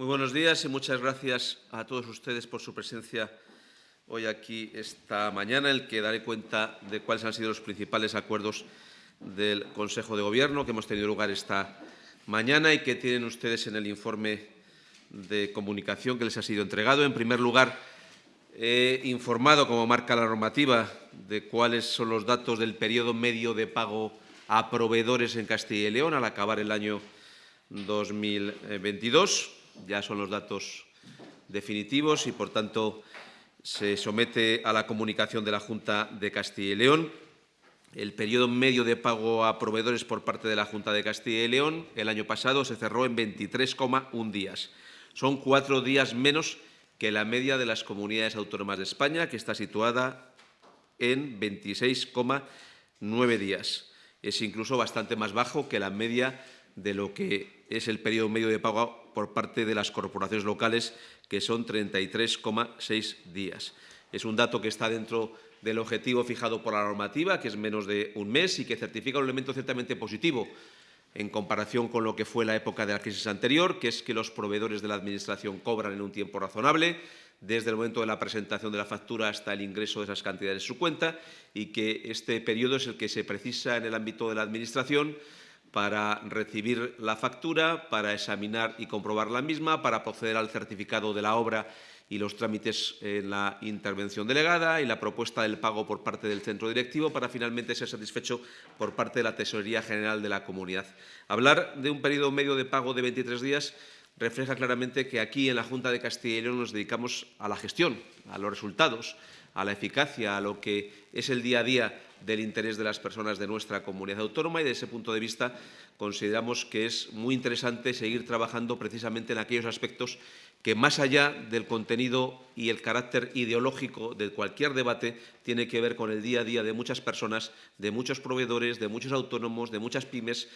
Muy buenos días y muchas gracias a todos ustedes por su presencia hoy aquí esta mañana, en el que daré cuenta de cuáles han sido los principales acuerdos del Consejo de Gobierno que hemos tenido lugar esta mañana y que tienen ustedes en el informe de comunicación que les ha sido entregado. En primer lugar, he informado, como marca la normativa, de cuáles son los datos del periodo medio de pago a proveedores en Castilla y León al acabar el año 2022. Ya son los datos definitivos y, por tanto, se somete a la comunicación de la Junta de Castilla y León. El periodo medio de pago a proveedores por parte de la Junta de Castilla y León el año pasado se cerró en 23,1 días. Son cuatro días menos que la media de las comunidades autónomas de España, que está situada en 26,9 días. Es incluso bastante más bajo que la media de lo que es el periodo medio de pago por parte de las corporaciones locales, que son 33,6 días. Es un dato que está dentro del objetivo fijado por la normativa, que es menos de un mes y que certifica un elemento ciertamente positivo en comparación con lo que fue la época de la crisis anterior, que es que los proveedores de la Administración cobran en un tiempo razonable, desde el momento de la presentación de la factura hasta el ingreso de esas cantidades en su cuenta, y que este periodo es el que se precisa en el ámbito de la Administración para recibir la factura, para examinar y comprobar la misma, para proceder al certificado de la obra y los trámites en la intervención delegada y la propuesta del pago por parte del centro directivo para finalmente ser satisfecho por parte de la Tesorería General de la Comunidad. Hablar de un periodo medio de pago de 23 días refleja claramente que aquí en la Junta de Castilla y León nos dedicamos a la gestión, a los resultados, a la eficacia, a lo que es el día a día del interés de las personas de nuestra comunidad autónoma y desde ese punto de vista consideramos que es muy interesante seguir trabajando precisamente en aquellos aspectos que más allá del contenido y el carácter ideológico de cualquier debate, tiene que ver con el día a día de muchas personas, de muchos proveedores, de muchos autónomos, de muchas pymes,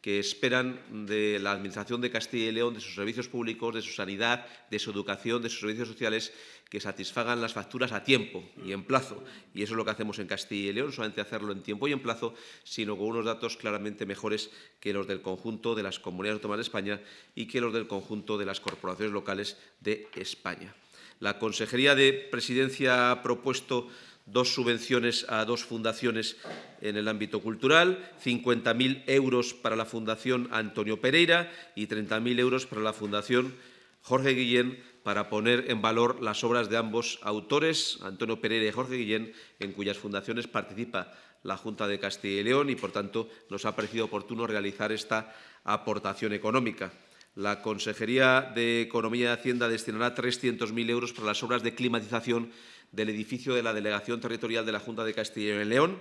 que esperan de la Administración de Castilla y León, de sus servicios públicos, de su sanidad, de su educación, de sus servicios sociales, que satisfagan las facturas a tiempo y en plazo. Y eso es lo que hacemos en Castilla y León, solamente hacerlo en tiempo y en plazo, sino con unos datos claramente mejores que los del conjunto de las comunidades autónomas de España y que los del conjunto de las corporaciones locales de España. La Consejería de Presidencia ha propuesto dos subvenciones a dos fundaciones en el ámbito cultural, 50.000 euros para la Fundación Antonio Pereira y 30.000 euros para la Fundación Jorge Guillén para poner en valor las obras de ambos autores, Antonio Pereira y Jorge Guillén, en cuyas fundaciones participa la Junta de Castilla y León y, por tanto, nos ha parecido oportuno realizar esta aportación económica. La Consejería de Economía y Hacienda destinará 300.000 euros para las obras de climatización del edificio de la Delegación Territorial de la Junta de Castilla y León,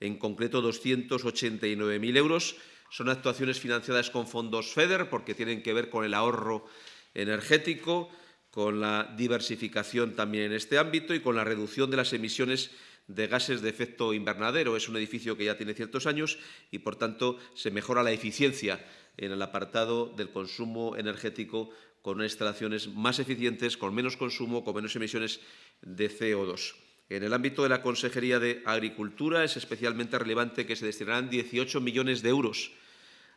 en concreto 289.000 euros. Son actuaciones financiadas con fondos FEDER porque tienen que ver con el ahorro energético, con la diversificación también en este ámbito y con la reducción de las emisiones de gases de efecto invernadero. Es un edificio que ya tiene ciertos años y, por tanto, se mejora la eficiencia en el apartado del consumo energético con instalaciones más eficientes, con menos consumo, con menos emisiones de CO2. En el ámbito de la Consejería de Agricultura es especialmente relevante que se destinarán 18 millones de euros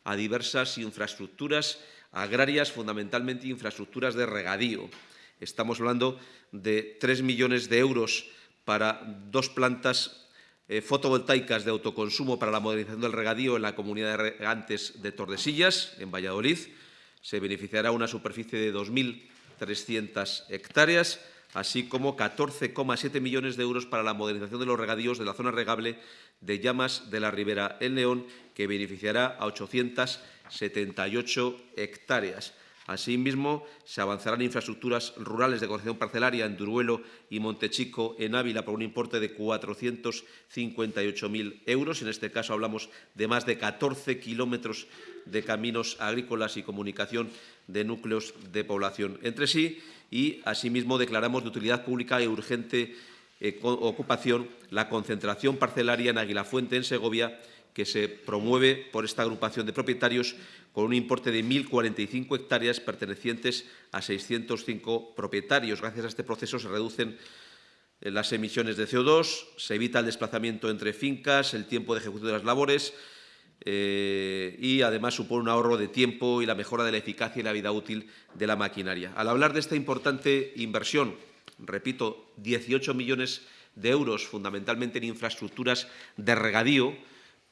a diversas infraestructuras agrarias, fundamentalmente infraestructuras de regadío. Estamos hablando de 3 millones de euros para dos plantas eh, fotovoltaicas de autoconsumo para la modernización del regadío en la comunidad de regantes de Tordesillas, en Valladolid. Se beneficiará una superficie de 2.300 hectáreas, así como 14,7 millones de euros para la modernización de los regadíos de la zona regable de Llamas de la Ribera en León, que beneficiará a 878 hectáreas. Asimismo, se avanzarán infraestructuras rurales de corrección parcelaria en Duruelo y Montechico, en Ávila, por un importe de 458.000 euros. En este caso hablamos de más de 14 kilómetros de caminos agrícolas y comunicación de núcleos de población entre sí y, asimismo, declaramos de utilidad pública y urgente eh, ocupación la concentración parcelaria en Aguilafuente, en Segovia, que se promueve por esta agrupación de propietarios con un importe de 1.045 hectáreas pertenecientes a 605 propietarios. Gracias a este proceso se reducen eh, las emisiones de CO2, se evita el desplazamiento entre fincas, el tiempo de ejecución de las labores, eh, y además supone un ahorro de tiempo y la mejora de la eficacia y la vida útil de la maquinaria. Al hablar de esta importante inversión, repito, 18 millones de euros fundamentalmente en infraestructuras de regadío,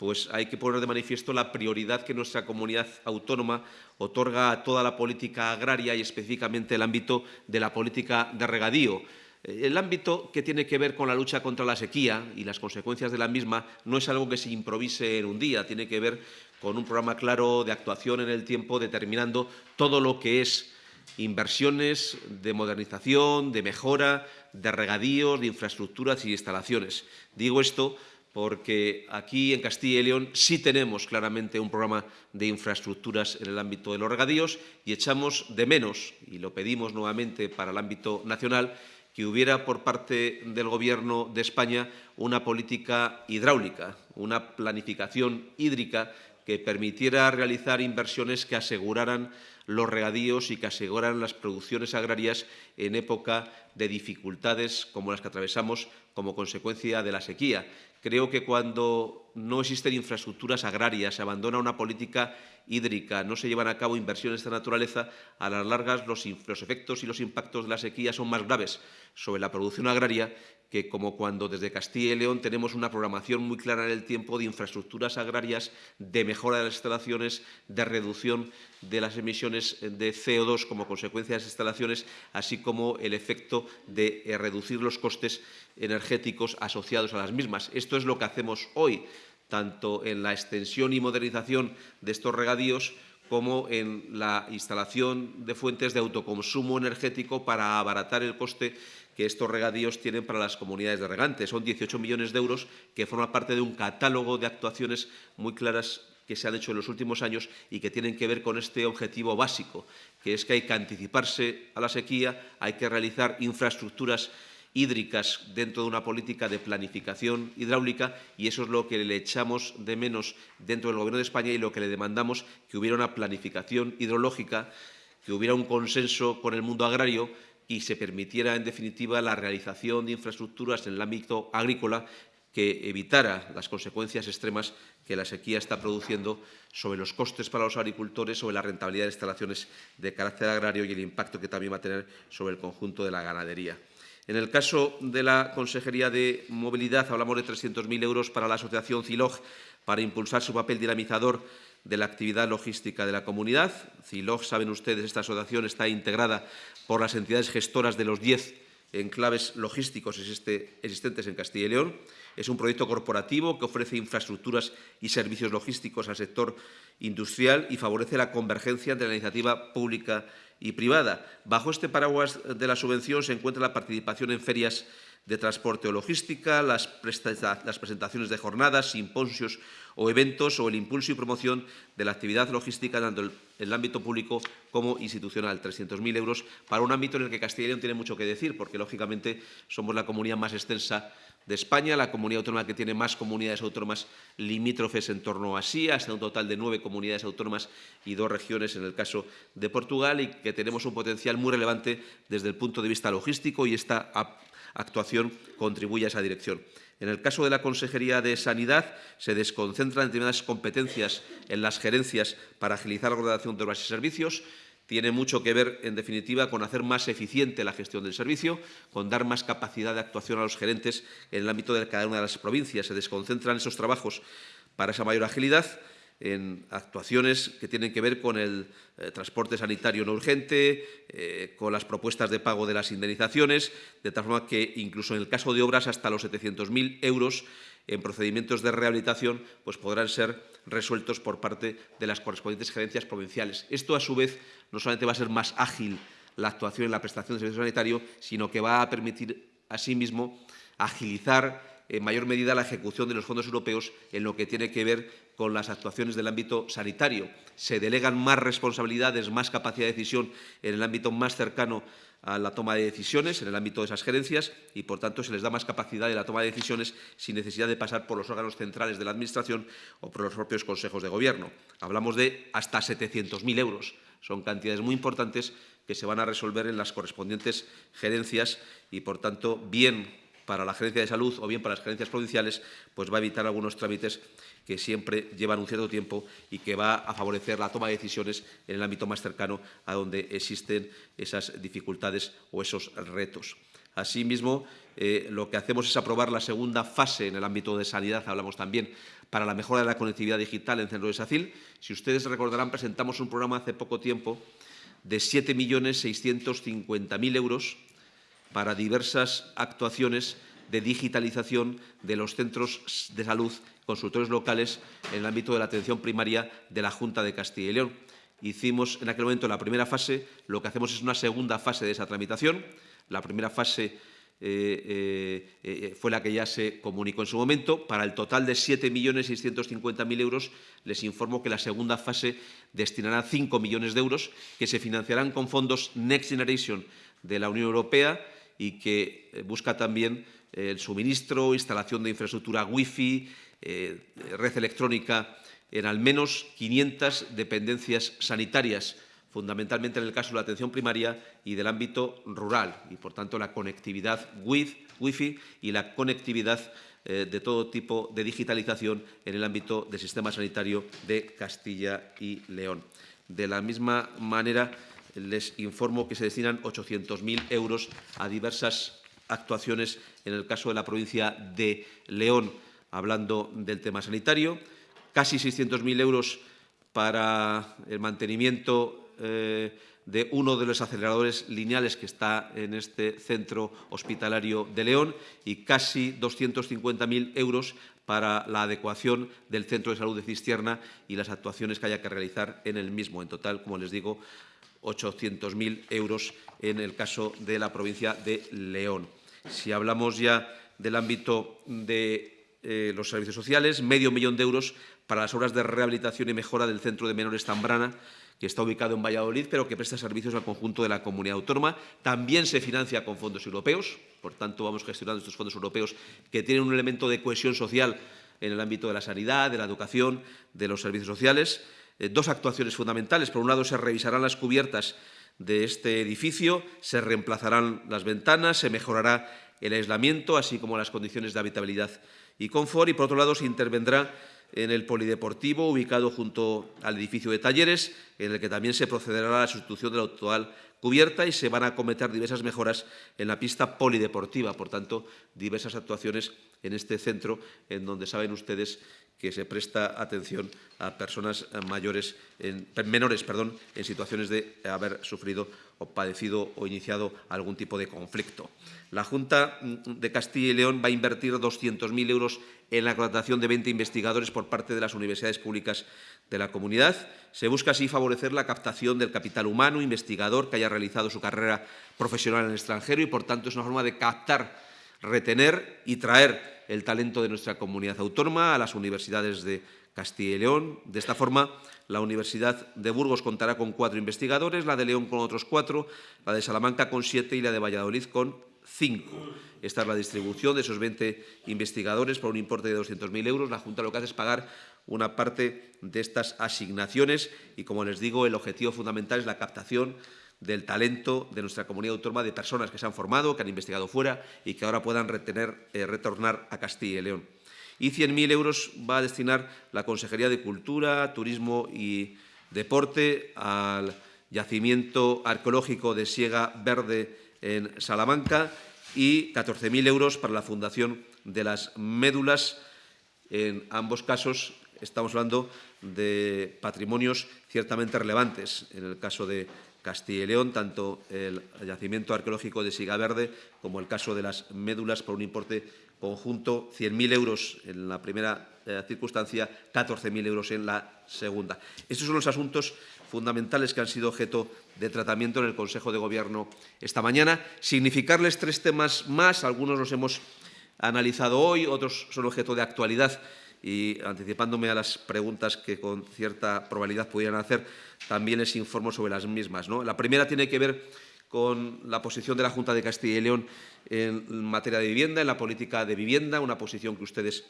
pues hay que poner de manifiesto la prioridad que nuestra comunidad autónoma otorga a toda la política agraria y específicamente el ámbito de la política de regadío. Eh, el ámbito que tiene que ver con la lucha contra la sequía y las consecuencias de la misma no es algo que se improvise en un día, tiene que ver con un programa claro de actuación en el tiempo determinando todo lo que es inversiones de modernización, de mejora, de regadíos, de infraestructuras y instalaciones. Digo esto porque aquí en Castilla y León sí tenemos claramente un programa de infraestructuras en el ámbito de los regadíos y echamos de menos, y lo pedimos nuevamente para el ámbito nacional, que hubiera por parte del Gobierno de España una política hidráulica, una planificación hídrica que permitiera realizar inversiones que aseguraran los regadíos y que aseguraran las producciones agrarias en época de dificultades como las que atravesamos como consecuencia de la sequía. Creo que cuando no existen infraestructuras agrarias, se abandona una política hídrica, no se llevan a cabo inversiones de esta naturaleza, a las largas los, los efectos y los impactos de la sequía son más graves sobre la producción agraria que como cuando desde Castilla y León tenemos una programación muy clara en el tiempo de infraestructuras agrarias, de mejora de las instalaciones, de reducción de las emisiones de CO2 como consecuencia de las instalaciones, así como el efecto de eh, reducir los costes energéticos asociados a las mismas. Es lo que hacemos hoy, tanto en la extensión y modernización de estos regadíos como en la instalación de fuentes de autoconsumo energético para abaratar el coste que estos regadíos tienen para las comunidades de regantes. Son 18 millones de euros que forman parte de un catálogo de actuaciones muy claras que se han hecho en los últimos años y que tienen que ver con este objetivo básico, que es que hay que anticiparse a la sequía, hay que realizar infraestructuras hídricas dentro de una política de planificación hidráulica y eso es lo que le echamos de menos dentro del Gobierno de España y lo que le demandamos que hubiera una planificación hidrológica, que hubiera un consenso con el mundo agrario y se permitiera, en definitiva, la realización de infraestructuras en el ámbito agrícola que evitara las consecuencias extremas que la sequía está produciendo sobre los costes para los agricultores, sobre la rentabilidad de instalaciones de carácter agrario y el impacto que también va a tener sobre el conjunto de la ganadería. En el caso de la Consejería de Movilidad, hablamos de 300.000 euros para la Asociación CILOG para impulsar su papel dinamizador de la actividad logística de la comunidad. CILOG, saben ustedes, esta asociación está integrada por las entidades gestoras de los 10 enclaves logísticos existentes en Castilla y León. Es un proyecto corporativo que ofrece infraestructuras y servicios logísticos al sector industrial y favorece la convergencia entre la iniciativa pública y privada. Bajo este paraguas de la subvención se encuentra la participación en ferias de transporte o logística, las, presentaciones de jornadas, simposios o eventos o el impulso y promoción de la actividad logística tanto en el ámbito público como institucional. 300.000 euros para un ámbito en el que Castilla y León tiene mucho que decir, porque lógicamente somos la comunidad más extensa de España, la comunidad autónoma que tiene más comunidades autónomas limítrofes en torno a sí, hasta un total de nueve comunidades autónomas y dos regiones en el caso de Portugal y que tenemos un potencial muy relevante desde el punto de vista logístico y esta actuación contribuye a esa dirección. En el caso de la Consejería de Sanidad, se desconcentran determinadas competencias en las gerencias para agilizar la ordenación de obras y servicios. Tiene mucho que ver, en definitiva, con hacer más eficiente la gestión del servicio, con dar más capacidad de actuación a los gerentes en el ámbito de cada una de las provincias. Se desconcentran esos trabajos para esa mayor agilidad en actuaciones que tienen que ver con el eh, transporte sanitario no urgente, eh, con las propuestas de pago de las indemnizaciones, de tal forma que incluso en el caso de obras hasta los 700.000 euros en procedimientos de rehabilitación pues podrán ser resueltos por parte de las correspondientes gerencias provinciales. Esto, a su vez, no solamente va a ser más ágil la actuación en la prestación de servicio sanitario, sino que va a permitir, asimismo, agilizar en mayor medida la ejecución de los fondos europeos en lo que tiene que ver con las actuaciones del ámbito sanitario. Se delegan más responsabilidades, más capacidad de decisión en el ámbito más cercano a la toma de decisiones, en el ámbito de esas gerencias, y por tanto se les da más capacidad de la toma de decisiones sin necesidad de pasar por los órganos centrales de la Administración o por los propios consejos de Gobierno. Hablamos de hasta 700.000 euros. Son cantidades muy importantes que se van a resolver en las correspondientes gerencias y, por tanto, bien para la Gerencia de Salud o bien para las gerencias provinciales, pues va a evitar algunos trámites que siempre llevan un cierto tiempo y que va a favorecer la toma de decisiones en el ámbito más cercano a donde existen esas dificultades o esos retos. Asimismo, eh, lo que hacemos es aprobar la segunda fase en el ámbito de sanidad, hablamos también, para la mejora de la conectividad digital en centro de SACIL. Si ustedes recordarán, presentamos un programa hace poco tiempo de 7.650.000 euros para diversas actuaciones de digitalización de los centros de salud, consultores locales, en el ámbito de la atención primaria de la Junta de Castilla y León. Hicimos en aquel momento la primera fase, lo que hacemos es una segunda fase de esa tramitación. La primera fase eh, eh, eh, fue la que ya se comunicó en su momento. Para el total de 7.650.000 euros, les informo que la segunda fase destinará 5 millones de euros que se financiarán con fondos Next Generation de la Unión Europea y que busca también el suministro, instalación de infraestructura Wi-Fi, red electrónica en al menos 500 dependencias sanitarias fundamentalmente en el caso de la atención primaria y del ámbito rural, y por tanto la conectividad Wi-Fi y la conectividad eh, de todo tipo de digitalización en el ámbito del sistema sanitario de Castilla y León. De la misma manera, les informo que se destinan 800.000 euros a diversas actuaciones en el caso de la provincia de León, hablando del tema sanitario, casi 600.000 euros para el mantenimiento eh, de uno de los aceleradores lineales que está en este centro hospitalario de León y casi 250.000 euros para la adecuación del centro de salud de Cistierna y las actuaciones que haya que realizar en el mismo. En total, como les digo, 800.000 euros en el caso de la provincia de León. Si hablamos ya del ámbito de eh, los servicios sociales, medio millón de euros para las obras de rehabilitación y mejora del Centro de Menores Zambrana, que está ubicado en Valladolid, pero que presta servicios al conjunto de la comunidad autónoma. También se financia con fondos europeos, por tanto vamos gestionando estos fondos europeos que tienen un elemento de cohesión social en el ámbito de la sanidad, de la educación, de los servicios sociales. Eh, dos actuaciones fundamentales. Por un lado, se revisarán las cubiertas de este edificio, se reemplazarán las ventanas, se mejorará el aislamiento, así como las condiciones de habitabilidad y confort. Y, por otro lado, se intervendrá en el polideportivo ubicado junto al edificio de talleres, en el que también se procederá a la sustitución de la actual cubierta y se van a acometer diversas mejoras en la pista polideportiva. Por tanto, diversas actuaciones en este centro, en donde saben ustedes que se presta atención a personas mayores, en, menores perdón, en situaciones de haber sufrido o padecido o iniciado algún tipo de conflicto. La Junta de Castilla y León va a invertir 200.000 euros en la contratación de 20 investigadores por parte de las universidades públicas de la comunidad. Se busca así favorecer la captación del capital humano investigador que haya realizado su carrera profesional en el extranjero y, por tanto, es una forma de captar, retener y traer el talento de nuestra comunidad autónoma a las universidades de Castilla y León. De esta forma, la Universidad de Burgos contará con cuatro investigadores, la de León con otros cuatro, la de Salamanca con siete y la de Valladolid con cinco. Esta es la distribución de esos 20 investigadores por un importe de 200.000 euros. La Junta lo que hace es pagar una parte de estas asignaciones y, como les digo, el objetivo fundamental es la captación del talento de nuestra comunidad autónoma, de personas que se han formado, que han investigado fuera y que ahora puedan retener, eh, retornar a Castilla y León. Y 100.000 euros va a destinar la Consejería de Cultura, Turismo y Deporte al yacimiento arqueológico de Siega Verde en Salamanca y 14.000 euros para la Fundación de las Médulas. En ambos casos estamos hablando de patrimonios ciertamente relevantes. En el caso de Castilla y León, tanto el yacimiento arqueológico de Sigaverde como el caso de las médulas por un importe conjunto 100.000 euros en la primera eh, circunstancia, 14.000 euros en la segunda. Estos son los asuntos fundamentales que han sido objeto de tratamiento en el Consejo de Gobierno esta mañana. Significarles tres temas más, algunos los hemos analizado hoy, otros son objeto de actualidad y anticipándome a las preguntas que con cierta probabilidad pudieran hacer, también les informo sobre las mismas. ¿no? La primera tiene que ver con la posición de la Junta de Castilla y León en materia de vivienda, en la política de vivienda, una posición que ustedes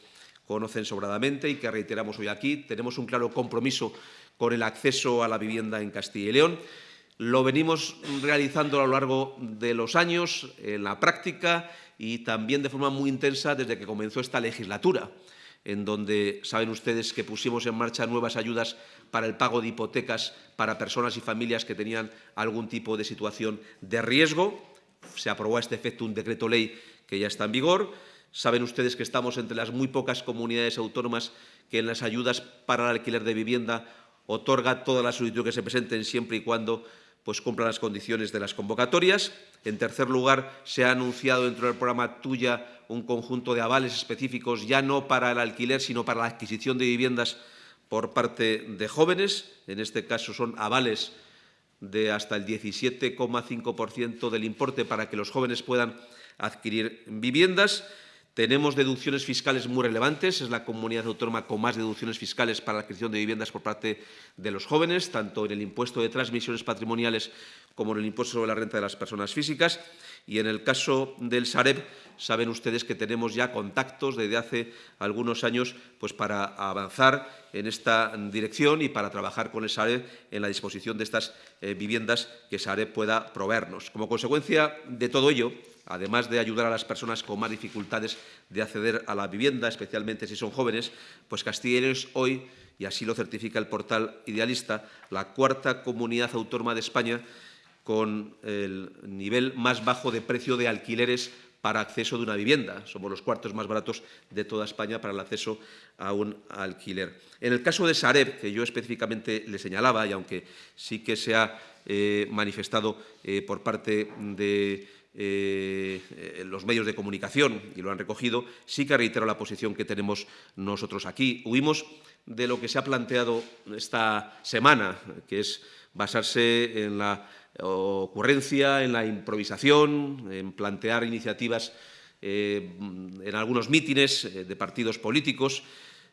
conocen sobradamente y que reiteramos hoy aquí. Tenemos un claro compromiso con el acceso a la vivienda en Castilla y León. Lo venimos realizando a lo largo de los años en la práctica y también de forma muy intensa desde que comenzó esta legislatura en donde saben ustedes que pusimos en marcha nuevas ayudas para el pago de hipotecas para personas y familias que tenían algún tipo de situación de riesgo. Se aprobó a este efecto un decreto ley que ya está en vigor. Saben ustedes que estamos entre las muy pocas comunidades autónomas que en las ayudas para el alquiler de vivienda otorga todas las solicitudes que se presenten siempre y cuando pues, cumplan las condiciones de las convocatorias. En tercer lugar, se ha anunciado dentro del programa Tuya un conjunto de avales específicos, ya no para el alquiler, sino para la adquisición de viviendas por parte de jóvenes. En este caso son avales de hasta el 17,5% del importe para que los jóvenes puedan adquirir viviendas. Tenemos deducciones fiscales muy relevantes, es la comunidad autónoma con más deducciones fiscales para la adquisición de viviendas por parte de los jóvenes, tanto en el impuesto de transmisiones patrimoniales como en el impuesto sobre la renta de las personas físicas. Y en el caso del Sareb, saben ustedes que tenemos ya contactos desde hace algunos años pues, para avanzar en esta dirección y para trabajar con el Sareb en la disposición de estas eh, viviendas que Sareb pueda proveernos. Como consecuencia de todo ello, además de ayudar a las personas con más dificultades de acceder a la vivienda, especialmente si son jóvenes, pues Castilla es hoy, y así lo certifica el portal Idealista, la cuarta comunidad autónoma de España con el nivel más bajo de precio de alquileres para acceso de una vivienda. Somos los cuartos más baratos de toda España para el acceso a un alquiler. En el caso de Sareb, que yo específicamente le señalaba, y aunque sí que se ha eh, manifestado eh, por parte de eh, los medios de comunicación y lo han recogido, sí que reitero la posición que tenemos nosotros aquí. Huimos de lo que se ha planteado esta semana, que es basarse en la ocurrencia, en la improvisación, en plantear iniciativas eh, en algunos mítines eh, de partidos políticos,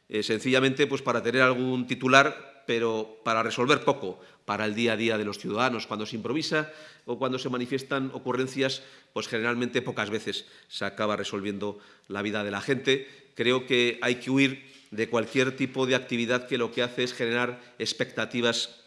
eh, sencillamente pues, para tener algún titular, pero para resolver poco para el día a día de los ciudadanos. Cuando se improvisa o cuando se manifiestan ocurrencias, pues generalmente pocas veces se acaba resolviendo la vida de la gente. Creo que hay que huir de cualquier tipo de actividad que lo que hace es generar expectativas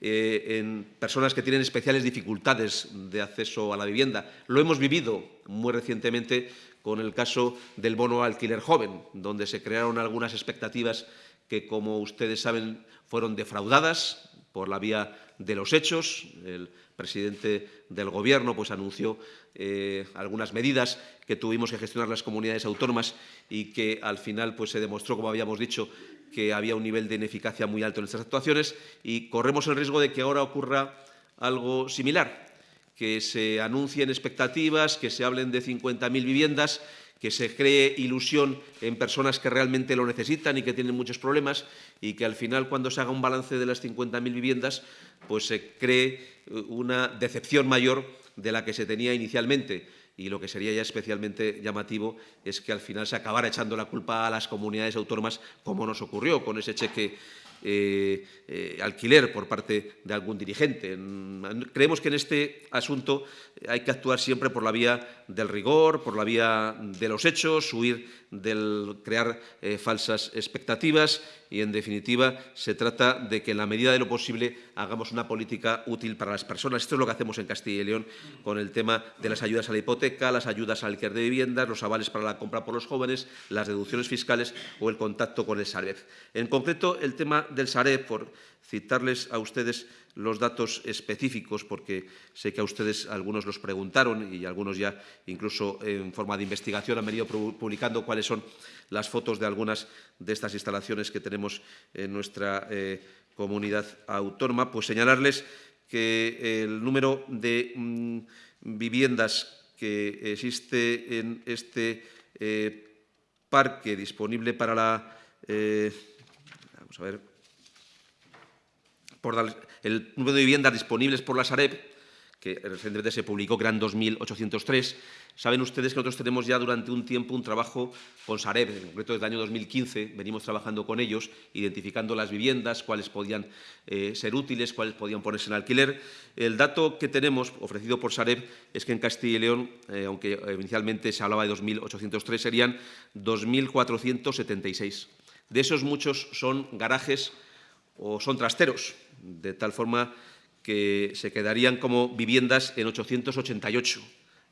eh, en personas que tienen especiales dificultades de acceso a la vivienda. Lo hemos vivido muy recientemente con el caso del bono alquiler joven, donde se crearon algunas expectativas que, como ustedes saben, fueron defraudadas por la vía de los hechos. El presidente del Gobierno pues, anunció eh, algunas medidas que tuvimos que gestionar las comunidades autónomas y que al final pues, se demostró, como habíamos dicho, que había un nivel de ineficacia muy alto en estas actuaciones y corremos el riesgo de que ahora ocurra algo similar, que se anuncien expectativas, que se hablen de 50.000 viviendas, que se cree ilusión en personas que realmente lo necesitan y que tienen muchos problemas y que al final cuando se haga un balance de las 50.000 viviendas pues se cree una decepción mayor de la que se tenía inicialmente. Y lo que sería ya especialmente llamativo es que al final se acabara echando la culpa a las comunidades autónomas, como nos ocurrió con ese cheque eh, eh, alquiler por parte de algún dirigente. Creemos que en este asunto hay que actuar siempre por la vía del rigor, por la vía de los hechos, huir del crear eh, falsas expectativas y, en definitiva, se trata de que, en la medida de lo posible, hagamos una política útil para las personas. Esto es lo que hacemos en Castilla y León con el tema de las ayudas a la hipoteca, las ayudas al alquiler de viviendas, los avales para la compra por los jóvenes, las deducciones fiscales o el contacto con el Sareb. En concreto, el tema del Sareb, por citarles a ustedes los datos específicos, porque sé que a ustedes algunos los preguntaron y algunos ya incluso en forma de investigación han venido publicando cuáles son las fotos de algunas de estas instalaciones que tenemos en nuestra eh, comunidad autónoma, pues señalarles que el número de mm, viviendas que existe en este eh, parque disponible para la... Eh, vamos a ver, el número de viviendas disponibles por la Sareb, que recientemente se publicó, que eran 2.803. Saben ustedes que nosotros tenemos ya durante un tiempo un trabajo con Sareb, en concreto desde el año 2015, venimos trabajando con ellos, identificando las viviendas, cuáles podían eh, ser útiles, cuáles podían ponerse en alquiler. El dato que tenemos ofrecido por Sareb es que en Castilla y León, eh, aunque inicialmente se hablaba de 2.803, serían 2.476. De esos muchos son garajes o son trasteros, de tal forma que se quedarían como viviendas en 888.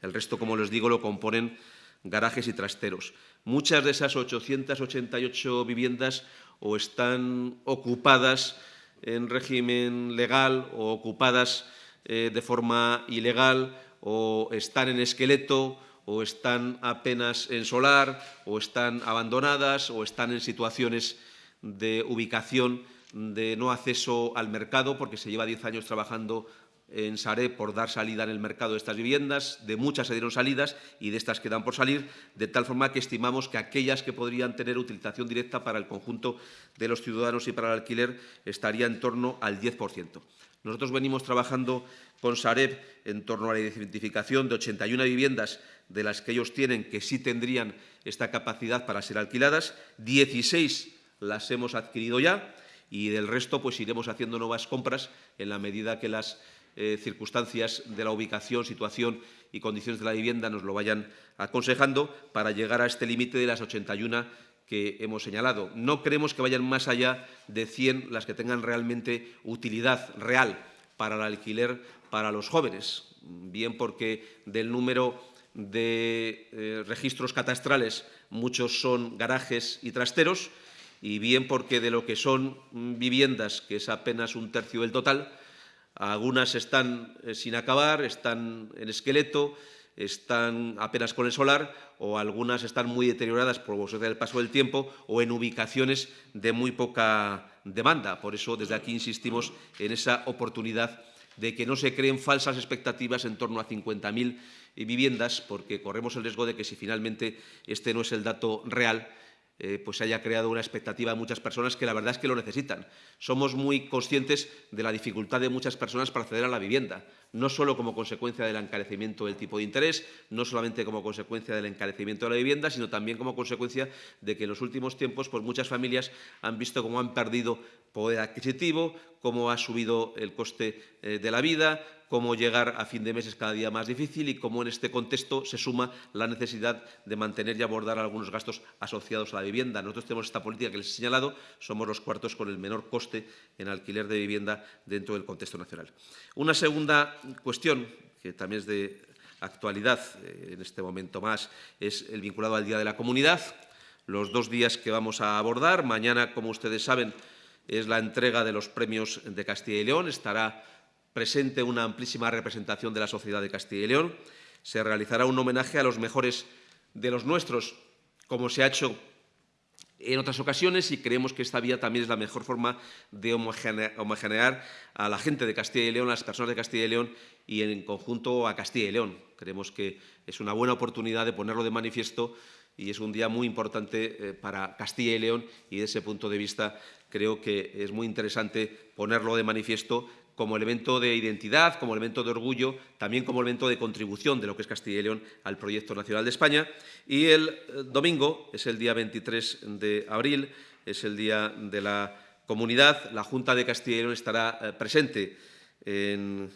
El resto, como les digo, lo componen garajes y trasteros. Muchas de esas 888 viviendas o están ocupadas en régimen legal o ocupadas eh, de forma ilegal o están en esqueleto o están apenas en solar o están abandonadas o están en situaciones de ubicación de no acceso al mercado porque se lleva 10 años trabajando en Sareb por dar salida en el mercado de estas viviendas, de muchas se dieron salidas y de estas quedan por salir, de tal forma que estimamos que aquellas que podrían tener utilización directa para el conjunto de los ciudadanos y para el alquiler estaría en torno al 10%. Nosotros venimos trabajando con Sareb en torno a la identificación de 81 viviendas de las que ellos tienen que sí tendrían esta capacidad para ser alquiladas, 16 las hemos adquirido ya y del resto pues iremos haciendo nuevas compras en la medida que las eh, circunstancias de la ubicación, situación y condiciones de la vivienda nos lo vayan aconsejando para llegar a este límite de las 81 que hemos señalado. No creemos que vayan más allá de 100 las que tengan realmente utilidad real para el alquiler para los jóvenes, bien porque del número de eh, registros catastrales muchos son garajes y trasteros y bien porque de lo que son viviendas, que es apenas un tercio del total, algunas están eh, sin acabar, están en esqueleto, están apenas con el solar o algunas están muy deterioradas por el paso del tiempo o en ubicaciones de muy poca demanda. Por eso, desde aquí insistimos en esa oportunidad de que no se creen falsas expectativas en torno a 50.000 viviendas, porque corremos el riesgo de que si finalmente este no es el dato real, eh, pues haya creado una expectativa en muchas personas que la verdad es que lo necesitan. Somos muy conscientes de la dificultad de muchas personas para acceder a la vivienda, no solo como consecuencia del encarecimiento del tipo de interés, no solamente como consecuencia del encarecimiento de la vivienda, sino también como consecuencia de que en los últimos tiempos pues, muchas familias han visto cómo han perdido poder adquisitivo, cómo ha subido el coste eh, de la vida, cómo llegar a fin de mes es cada día más difícil y cómo en este contexto se suma la necesidad de mantener y abordar algunos gastos asociados a la vivienda. Nosotros tenemos esta política que les he señalado, somos los cuartos con el menor coste en alquiler de vivienda dentro del contexto nacional. Una segunda cuestión, que también es de actualidad eh, en este momento más, es el vinculado al Día de la Comunidad. Los dos días que vamos a abordar, mañana, como ustedes saben, es la entrega de los premios de Castilla y León, estará presente una amplísima representación de la sociedad de Castilla y León. Se realizará un homenaje a los mejores de los nuestros, como se ha hecho en otras ocasiones y creemos que esta vía también es la mejor forma de homogenear a la gente de Castilla y León, a las personas de Castilla y León y en conjunto a Castilla y León. Creemos que es una buena oportunidad de ponerlo de manifiesto y es un día muy importante eh, para Castilla y León y desde ese punto de vista creo que es muy interesante ponerlo de manifiesto como elemento de identidad, como elemento de orgullo, también como elemento de contribución de lo que es Castilla y León al proyecto nacional de España. Y el eh, domingo, es el día 23 de abril, es el Día de la Comunidad. La Junta de Castilla y León estará eh, presente en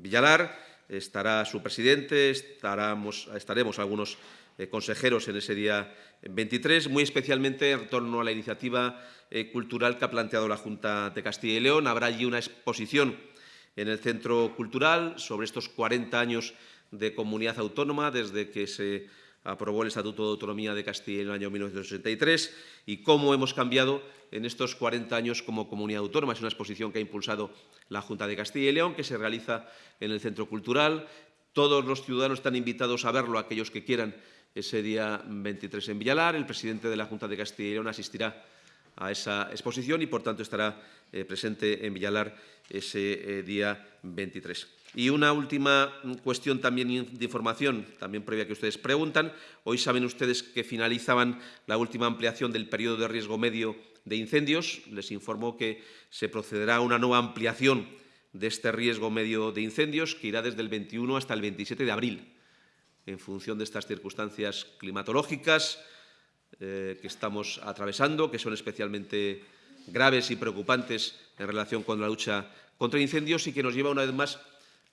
Villalar, estará su presidente, estaremos, estaremos algunos eh, consejeros en ese día 23, muy especialmente en torno a la iniciativa eh, cultural que ha planteado la Junta de Castilla y León. Habrá allí una exposición en el Centro Cultural sobre estos 40 años de comunidad autónoma desde que se aprobó el Estatuto de Autonomía de Castilla en el año 1983 y cómo hemos cambiado en estos 40 años como comunidad autónoma. Es una exposición que ha impulsado la Junta de Castilla y León, que se realiza en el Centro Cultural. Todos los ciudadanos están invitados a verlo, aquellos que quieran, ese día 23 en Villalar. El presidente de la Junta de Castilla y León asistirá a esa exposición y, por tanto, estará eh, presente en Villalar ese eh, día 23. Y una última cuestión también de información, también previa que ustedes preguntan. Hoy saben ustedes que finalizaban la última ampliación del periodo de riesgo medio de incendios. Les informo que se procederá a una nueva ampliación de este riesgo medio de incendios que irá desde el 21 hasta el 27 de abril en función de estas circunstancias climatológicas eh, que estamos atravesando, que son especialmente graves y preocupantes en relación con la lucha contra incendios y que nos lleva una vez más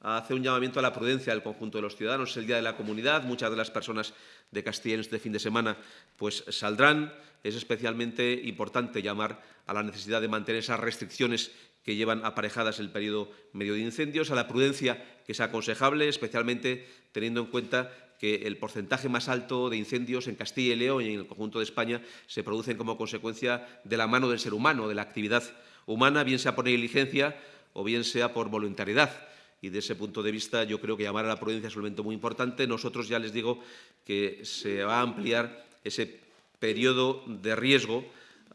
a hacer un llamamiento a la prudencia del conjunto de los ciudadanos. Es el Día de la Comunidad, muchas de las personas de Castilla en este fin de semana pues, saldrán. Es especialmente importante llamar a la necesidad de mantener esas restricciones que llevan aparejadas el periodo medio de incendios, a la prudencia que es aconsejable, especialmente teniendo en cuenta que el porcentaje más alto de incendios en Castilla y León y en el conjunto de España se producen como consecuencia de la mano del ser humano, de la actividad humana, bien sea por negligencia o bien sea por voluntariedad. Y de ese punto de vista yo creo que llamar a la prudencia es un elemento muy importante. Nosotros ya les digo que se va a ampliar ese periodo de riesgo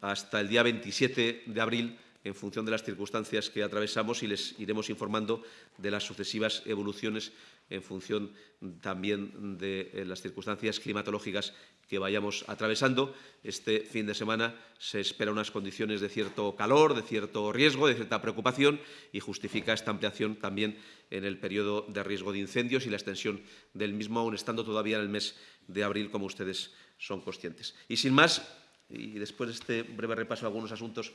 hasta el día 27 de abril en función de las circunstancias que atravesamos y les iremos informando de las sucesivas evoluciones en función también de eh, las circunstancias climatológicas que vayamos atravesando. Este fin de semana se espera unas condiciones de cierto calor, de cierto riesgo, de cierta preocupación y justifica esta ampliación también en el periodo de riesgo de incendios y la extensión del mismo, aún estando todavía en el mes de abril, como ustedes son conscientes. Y sin más, y después de este breve repaso a algunos asuntos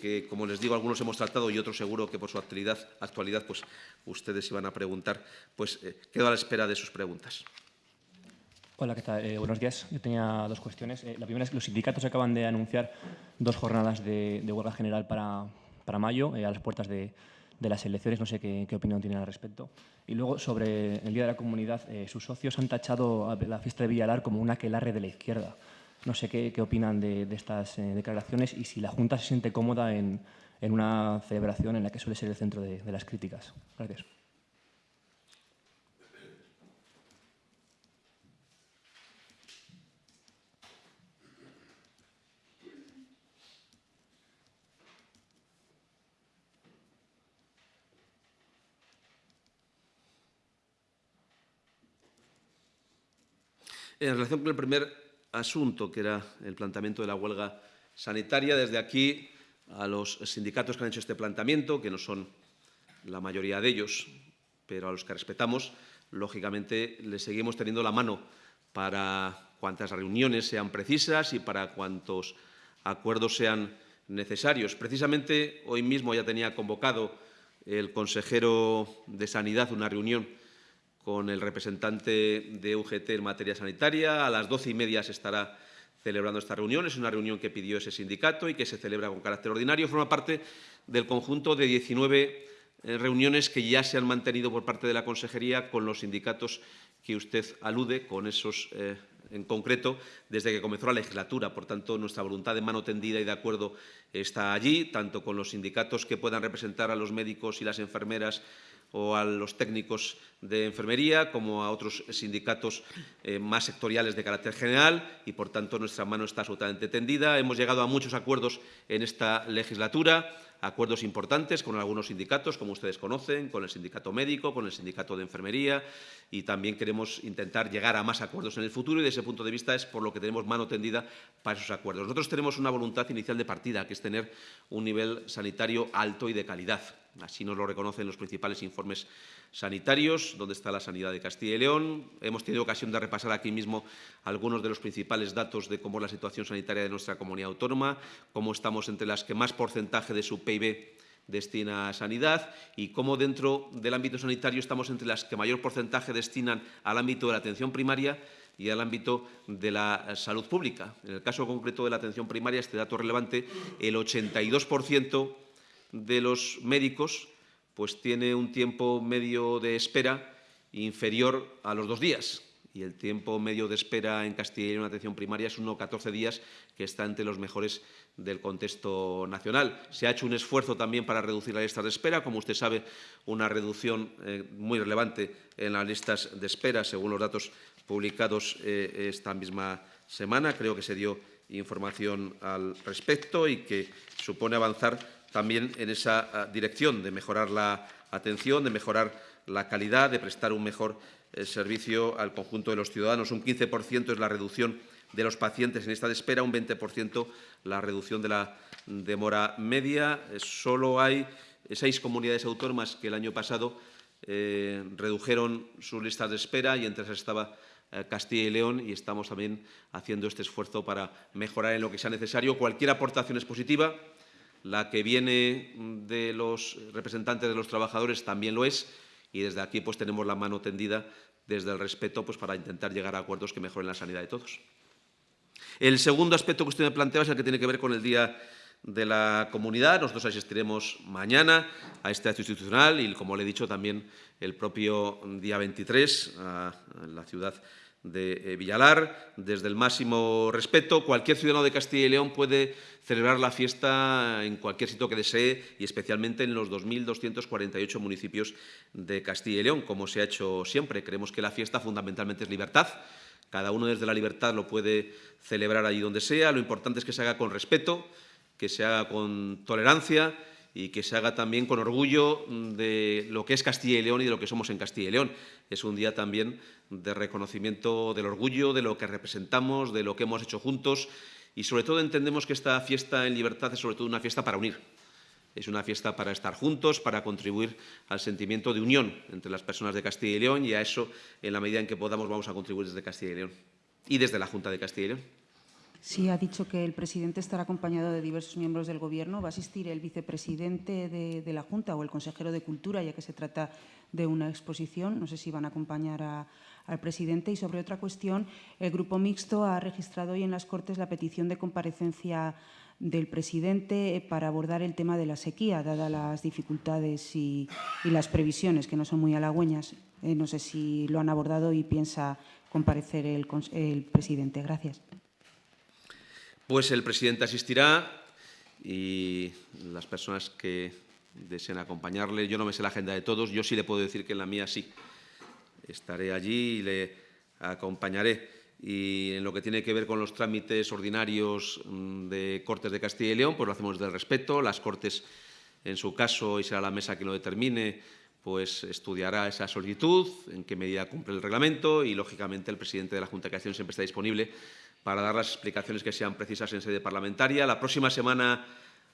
que, como les digo, algunos hemos tratado y otros seguro que por su actualidad, actualidad pues, ustedes iban a preguntar, pues eh, quedo a la espera de sus preguntas. Hola, ¿qué tal? Eh, buenos días. Yo tenía dos cuestiones. Eh, la primera es que los sindicatos acaban de anunciar dos jornadas de, huelga general para, para mayo, a las puertas de, de, las elecciones. No sé qué, qué, opinión tienen al respecto. Y luego, sobre el Día de la Comunidad, sus socios han tachado a la fiesta de Villalar como una aquelarre de la izquierda. No sé qué, opinan de, estas eh, declaraciones y si la Junta se siente cómoda en, una celebración en la que suele ser el centro de, de las críticas. Gracias. En relación con el primer asunto, que era el planteamiento de la huelga sanitaria. Desde aquí, a los sindicatos que han hecho este planteamiento, que no son la mayoría de ellos, pero a los que respetamos, lógicamente les seguimos teniendo la mano para cuantas reuniones sean precisas y para cuantos acuerdos sean necesarios. Precisamente hoy mismo ya tenía convocado el consejero de Sanidad una reunión con el representante de UGT en materia sanitaria. A las doce y media se estará celebrando esta reunión. Es una reunión que pidió ese sindicato y que se celebra con carácter ordinario. Forma parte del conjunto de 19 eh, reuniones que ya se han mantenido por parte de la Consejería con los sindicatos que usted alude, con esos eh, en concreto, desde que comenzó la legislatura. Por tanto, nuestra voluntad de mano tendida y de acuerdo está allí, tanto con los sindicatos que puedan representar a los médicos y las enfermeras o a los técnicos de enfermería, como a otros sindicatos eh, más sectoriales de carácter general y, por tanto, nuestra mano está absolutamente tendida. Hemos llegado a muchos acuerdos en esta legislatura, acuerdos importantes con algunos sindicatos, como ustedes conocen, con el sindicato médico, con el sindicato de enfermería y también queremos intentar llegar a más acuerdos en el futuro y, desde ese punto de vista, es por lo que tenemos mano tendida para esos acuerdos. Nosotros tenemos una voluntad inicial de partida, que es tener un nivel sanitario alto y de calidad Así nos lo reconocen los principales informes sanitarios, donde está la sanidad de Castilla y León. Hemos tenido ocasión de repasar aquí mismo algunos de los principales datos de cómo es la situación sanitaria de nuestra comunidad autónoma, cómo estamos entre las que más porcentaje de su PIB destina a sanidad y cómo dentro del ámbito sanitario estamos entre las que mayor porcentaje destinan al ámbito de la atención primaria y al ámbito de la salud pública. En el caso concreto de la atención primaria, este dato relevante, el 82 de los médicos pues tiene un tiempo medio de espera inferior a los dos días y el tiempo medio de espera en Castilla y León en atención primaria es uno 14 días, que está entre los mejores del contexto nacional. Se ha hecho un esfuerzo también para reducir las listas de espera, como usted sabe, una reducción eh, muy relevante en las listas de espera, según los datos publicados eh, esta misma semana. Creo que se dio información al respecto y que supone avanzar también en esa ah, dirección de mejorar la atención, de mejorar la calidad, de prestar un mejor eh, servicio al conjunto de los ciudadanos. Un 15% es la reducción de los pacientes en esta de espera, un 20% la reducción de la demora media. Eh, solo hay seis comunidades autónomas que el año pasado eh, redujeron sus listas de espera y entre esas estaba Castilla y León y estamos también haciendo este esfuerzo para mejorar en lo que sea necesario. Cualquier aportación es positiva la que viene de los representantes de los trabajadores también lo es y desde aquí pues tenemos la mano tendida desde el respeto pues, para intentar llegar a acuerdos que mejoren la sanidad de todos. El segundo aspecto que usted me planteaba es el que tiene que ver con el Día de la comunidad. Nosotros asistiremos mañana a este acto institucional y, como le he dicho, también el propio día 23 a la ciudad de eh, Villalar. Desde el máximo respeto, cualquier ciudadano de Castilla y León puede celebrar la fiesta en cualquier sitio que desee y especialmente en los 2.248 municipios de Castilla y León, como se ha hecho siempre. Creemos que la fiesta fundamentalmente es libertad. Cada uno desde la libertad lo puede celebrar allí donde sea. Lo importante es que se haga con respeto, que se haga con tolerancia y que se haga también con orgullo de lo que es Castilla y León y de lo que somos en Castilla y León. Es un día también de reconocimiento del orgullo, de lo que representamos, de lo que hemos hecho juntos y sobre todo entendemos que esta fiesta en libertad es sobre todo una fiesta para unir. Es una fiesta para estar juntos, para contribuir al sentimiento de unión entre las personas de Castilla y León y a eso, en la medida en que podamos, vamos a contribuir desde Castilla y León y desde la Junta de Castilla y León. Sí, ha dicho que el presidente estará acompañado de diversos miembros del Gobierno. ¿Va a asistir el vicepresidente de, la Junta o el consejero de Cultura, ya que se trata de una exposición? No sé si van a acompañar al presidente. Y sobre otra cuestión, el Grupo Mixto ha registrado hoy en las Cortes la petición de comparecencia del presidente para abordar el tema de la sequía, dadas las dificultades y, las previsiones, que no son muy halagüeñas. Eh, no sé si lo han abordado y piensa comparecer el, el presidente. Gracias. Pues el presidente asistirá y las personas que deseen acompañarle, yo no me sé la agenda de todos, yo sí le puedo decir que en la mía sí. Estaré allí y le acompañaré. Y en lo que tiene que ver con los trámites ordinarios mm, de Cortes de Castilla y León, pues lo hacemos desde el respeto. Las Cortes, en su caso, y será la mesa que lo determine, pues estudiará esa solicitud, en qué medida cumple el reglamento y, lógicamente, el presidente de la Junta de Castilla siempre está disponible para dar las explicaciones que sean precisas en sede parlamentaria. La próxima semana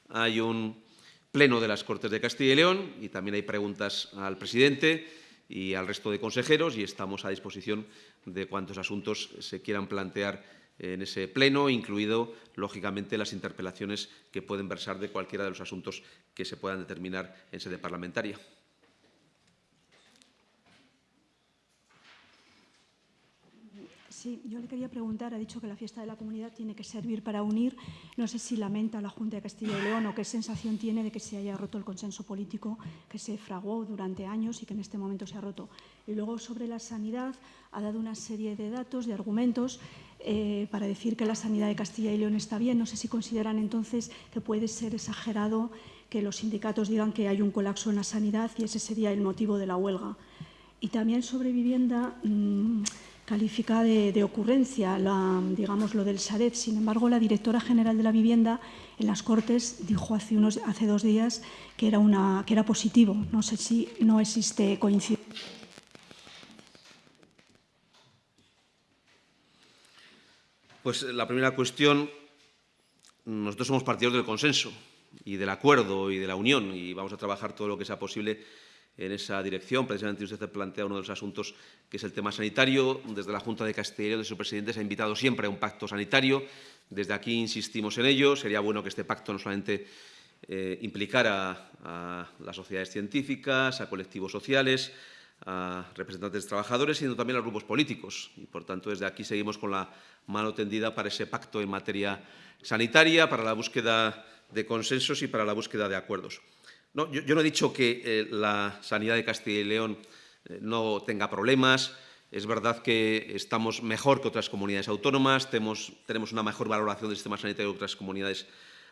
hay un pleno de las Cortes de Castilla y León y también hay preguntas al presidente y al resto de consejeros y estamos a disposición de cuantos asuntos se quieran plantear en ese pleno, incluido, lógicamente, las interpelaciones que pueden versar de cualquiera de los asuntos que se puedan determinar en sede parlamentaria. Sí, yo le quería preguntar, ha dicho que la fiesta de la comunidad tiene que servir para unir. No sé si lamenta la Junta de Castilla y León o qué sensación tiene de que se haya roto el consenso político que se fraguó durante años y que en este momento se ha roto. Y luego sobre la sanidad ha dado una serie de datos, de argumentos eh, para decir que la sanidad de Castilla y León está bien. No sé si consideran entonces que puede ser exagerado que los sindicatos digan que hay un colapso en la sanidad y ese sería el motivo de la huelga. Y también sobre vivienda... Mmm, califica de, ocurrencia, digamos, lo del Sareb. Sin embargo, la directora general de la vivienda en las Cortes dijo hace, unos, hace dos días que era, una, que era positivo. No sé si no existe coincidencia. Pues la primera cuestión, nosotros somos partidos del consenso y del acuerdo y de la unión y vamos a trabajar todo lo que sea posible en esa dirección. Precisamente usted plantea uno de los asuntos que es el tema sanitario. Desde la Junta de Castilla de su presidente, se ha invitado siempre a un pacto sanitario. Desde aquí insistimos en ello. Sería bueno que este pacto no solamente eh, implicara a las sociedades científicas, a colectivos sociales, a representantes de trabajadores, sino también a grupos políticos. Y, por tanto, desde aquí seguimos con la mano tendida para ese pacto en materia sanitaria, para la búsqueda de consensos y para la búsqueda de acuerdos. No, yo, no he dicho que eh, la sanidad de Castilla y León eh, no tenga problemas. Es verdad que estamos mejor que otras comunidades autónomas, tenemos, una mejor valoración del sistema sanitario que otras comunidades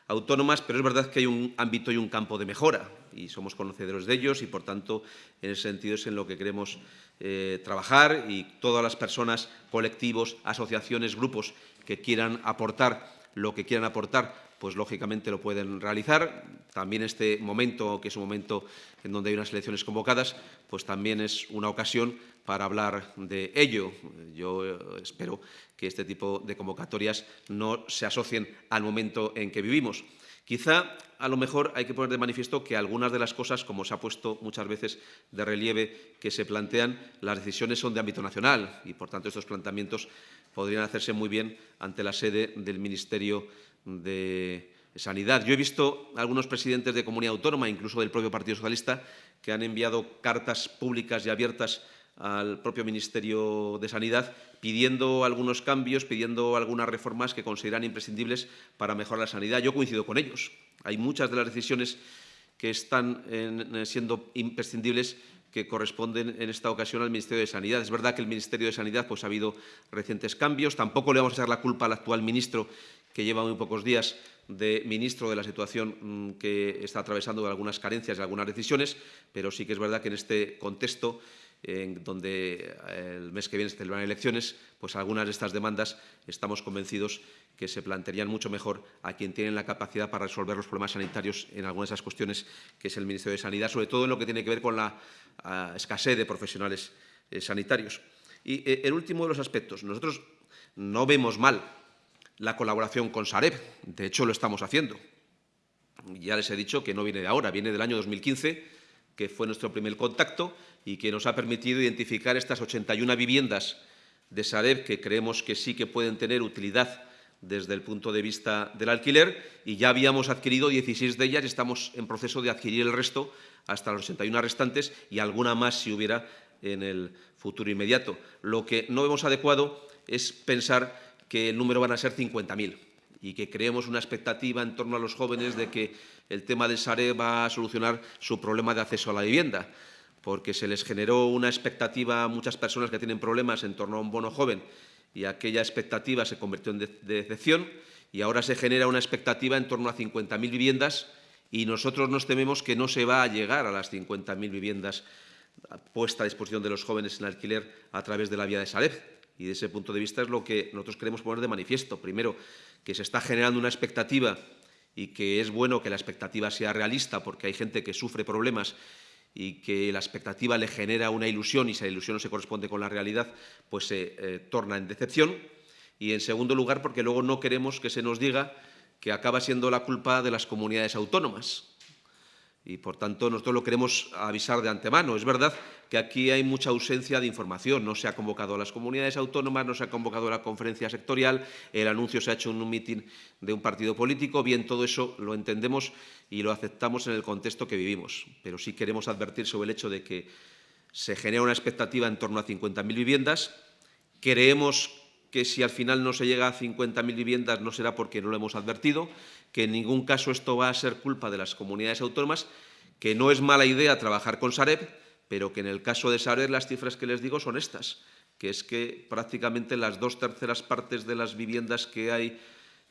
autónomas, pero es verdad que hay un ámbito y un campo de mejora y somos conocedores de ellos y, por tanto, en ese sentido es en lo que queremos eh, trabajar y todas las personas, colectivos, asociaciones, grupos que quieran aportar lo que quieran aportar pues lógicamente lo pueden realizar. También este momento, que es un momento en donde hay unas elecciones convocadas, pues también es una ocasión para hablar de ello. Yo eh, espero que este tipo de convocatorias no se asocien al momento en que vivimos. Quizá, a lo mejor, hay que poner de manifiesto que algunas de las cosas, como se ha puesto muchas veces de relieve, que se plantean, las decisiones son de ámbito nacional y, por tanto, estos planteamientos podrían hacerse muy bien ante la sede del Ministerio de Sanidad. Yo he visto algunos presidentes de comunidad autónoma, incluso del propio Partido Socialista, que han enviado cartas públicas y abiertas al propio Ministerio de Sanidad pidiendo algunos cambios, pidiendo algunas reformas que consideran imprescindibles para mejorar la sanidad. Yo coincido con ellos. Hay muchas de las decisiones que están siendo imprescindibles que corresponden en esta ocasión al Ministerio de Sanidad. Es verdad que el Ministerio de Sanidad pues, ha habido recientes cambios. Tampoco le vamos a echar la culpa al actual ministro, que lleva muy pocos días de ministro de la situación mm, que está atravesando de algunas carencias y algunas decisiones, pero sí que es verdad que en este contexto en donde eh, el mes que viene se celebran elecciones, pues algunas de estas demandas estamos convencidos que se plantearían mucho mejor a quien tiene la capacidad para resolver los problemas sanitarios en algunas de esas cuestiones, que es el Ministerio de Sanidad, sobre todo en lo que tiene que ver con la escasez de profesionales eh, sanitarios. Y eh, el último de los aspectos, nosotros no vemos mal la colaboración con Sareb, de hecho lo estamos haciendo. Ya les he dicho que no viene de ahora, viene del año 2015, que fue nuestro primer contacto y que nos ha permitido identificar estas 81 viviendas de Sareb que creemos que sí que pueden tener utilidad desde el punto de vista del alquiler y ya habíamos adquirido 16 de ellas y estamos en proceso de adquirir el resto hasta los 81 restantes y alguna más si hubiera en el futuro inmediato. Lo que no vemos adecuado es pensar que el número van a ser 50.000 y que creemos una expectativa en torno a los jóvenes de que el tema del SARE va a solucionar su problema de acceso a la vivienda, porque se les generó una expectativa a muchas personas que tienen problemas en torno a un bono joven y aquella expectativa se convirtió en decepción y ahora se genera una expectativa en torno a 50.000 viviendas y nosotros nos tememos que no se va a llegar a las 50.000 viviendas puestas a disposición de los jóvenes en alquiler a través de la vía de Sareb. Y de ese punto de vista es lo que nosotros queremos poner de manifiesto. Primero, que se está generando una expectativa y que es bueno que la expectativa sea realista porque hay gente que sufre problemas y que la expectativa le genera una ilusión y la ilusión no se corresponde con la realidad, pues se eh, torna en decepción. Y en segundo lugar, porque luego no queremos que se nos diga que acaba siendo la culpa de las comunidades autónomas y, por tanto, nosotros lo queremos avisar de antemano. Es verdad que aquí hay mucha ausencia de información. No se ha convocado a las comunidades autónomas, no se ha convocado a la conferencia sectorial, el anuncio se ha hecho en un mitin de un partido político. Bien, todo eso lo entendemos y lo aceptamos en el contexto que vivimos. Pero sí queremos advertir sobre el hecho de que se genera una expectativa en torno a 50.000 viviendas. Creemos que si al final no se llega a 50.000 viviendas no será porque no lo hemos advertido, que en ningún caso esto va a ser culpa de las comunidades autónomas, que no es mala idea trabajar con Sareb, pero que en el caso de Sareb las cifras que les digo son estas, que es que prácticamente las dos terceras partes de las viviendas que hay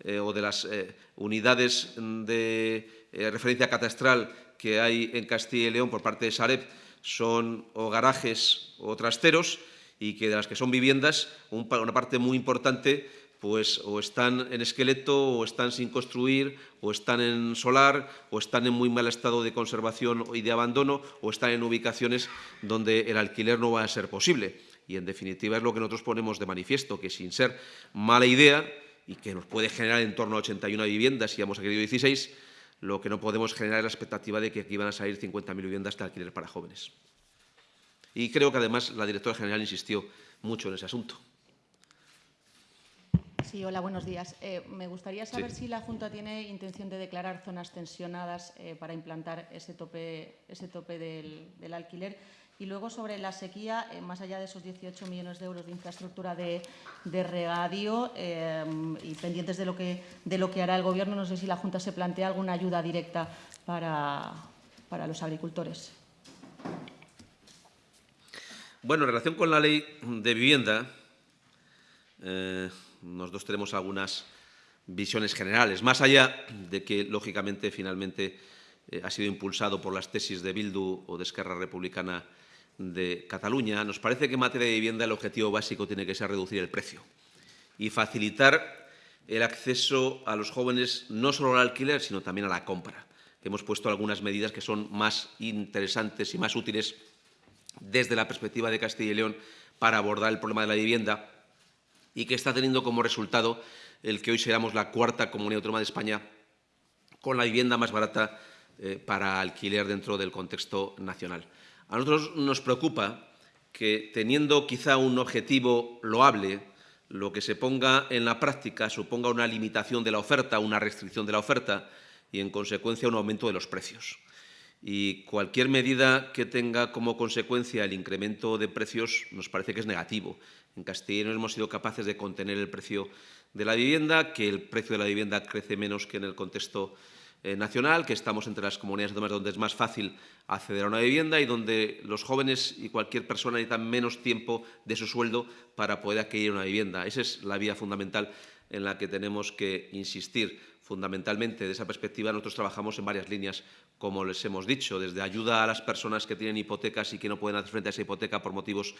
eh, o de las eh, unidades de eh, referencia catastral que hay en Castilla y León por parte de Sareb son o garajes o trasteros y que de las que son viviendas, una parte muy importante pues o están en esqueleto, o están sin construir, o están en solar, o están en muy mal estado de conservación y de abandono, o están en ubicaciones donde el alquiler no va a ser posible. Y, en definitiva, es lo que nosotros ponemos de manifiesto, que sin ser mala idea, y que nos puede generar en torno a 81 viviendas, y hemos querido 16, lo que no podemos generar es la expectativa de que aquí van a salir 50.000 viviendas de alquiler para jóvenes. Y creo que, además, la directora general insistió mucho en ese asunto. Sí, hola, buenos días. Eh, me gustaría saber si la Junta tiene intención de declarar zonas tensionadas eh, para implantar ese tope, ese tope del, alquiler. Y luego sobre la sequía, eh, más allá de esos 18 millones de euros de infraestructura de, regadio y pendientes de lo, que, de lo que hará el Gobierno, no sé si la Junta se plantea alguna ayuda directa para, para los agricultores. Bueno, en relación con la ley de vivienda, nosotros tenemos algunas visiones generales, más allá de que, lógicamente, finalmente eh, ha sido impulsado por las tesis de Bildu o de Esquerra Republicana de Cataluña, nos parece que en materia de vivienda el objetivo básico tiene que ser reducir el precio y facilitar el acceso a los jóvenes no solo al alquiler, sino también a la compra. Hemos puesto algunas medidas que son más interesantes y más útiles desde la perspectiva de Castilla y León para abordar el problema de la vivienda y que está teniendo como resultado el que hoy seamos la cuarta comunidad autónoma de España con la vivienda más barata eh, para alquiler dentro del contexto nacional. A nosotros nos preocupa que, teniendo quizá un objetivo loable, lo que se ponga en la práctica suponga una limitación de la oferta, una restricción de la oferta y, en consecuencia, un aumento de los precios. Y cualquier medida que tenga como consecuencia el incremento de precios nos parece que es negativo. En León hemos sido capaces de contener el precio de la vivienda, que el precio de la vivienda crece menos que en el contexto eh, nacional, que estamos entre las comunidades autónomas donde es más fácil acceder a una vivienda y donde los jóvenes y cualquier persona necesitan menos tiempo de su sueldo para poder adquirir una vivienda. Esa es la vía fundamental en la que tenemos que insistir. Fundamentalmente, de esa perspectiva, nosotros trabajamos en varias líneas, como les hemos dicho, desde ayuda a las personas que tienen hipotecas y que no pueden hacer frente a esa hipoteca por motivos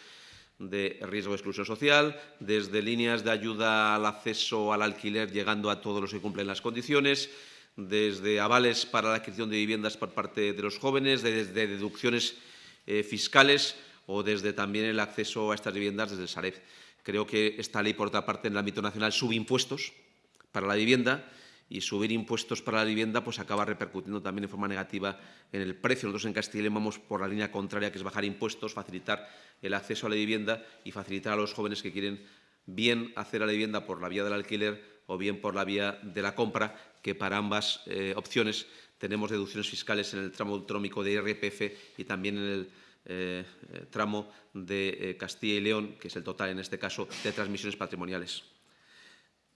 de riesgo de exclusión social, desde líneas de ayuda al acceso al alquiler llegando a todos los que cumplen las condiciones, desde avales para la adquisición de viviendas por parte de los jóvenes, desde deducciones eh, fiscales o desde también el acceso a estas viviendas desde el. Creo que esta ley, por otra parte, en el ámbito nacional sube impuestos para la vivienda y subir impuestos para la vivienda pues acaba repercutiendo también de forma negativa en el precio. Nosotros en Castilla y vamos por la línea contraria, que es bajar impuestos, facilitar el acceso a la vivienda y facilitar a los jóvenes que quieren bien hacer a la vivienda por la vía del alquiler o bien por la vía de la compra, que para ambas eh, opciones tenemos deducciones fiscales en el tramo autonómico de IRPF y también en el eh, eh, tramo de Castilla y León, que es el total en este caso de transmisiones patrimoniales.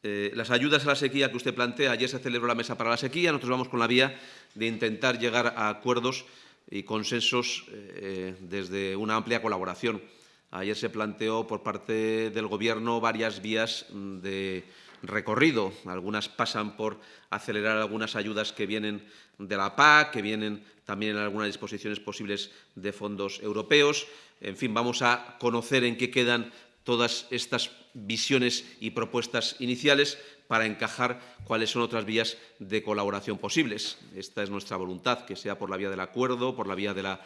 Eh, las ayudas a la sequía que usted plantea, ayer se celebró la mesa para la sequía, nosotros vamos con la vía de intentar llegar a acuerdos y consensos eh, desde una amplia colaboración. Ayer se planteó por parte del Gobierno varias vías de recorrido. Algunas pasan por acelerar algunas ayudas que vienen de la PAC, que vienen también en algunas disposiciones posibles de fondos europeos. En fin, vamos a conocer en qué quedan todas estas visiones y propuestas iniciales para encajar cuáles son otras vías de colaboración posibles. Esta es nuestra voluntad, que sea por la vía del acuerdo, por la vía de la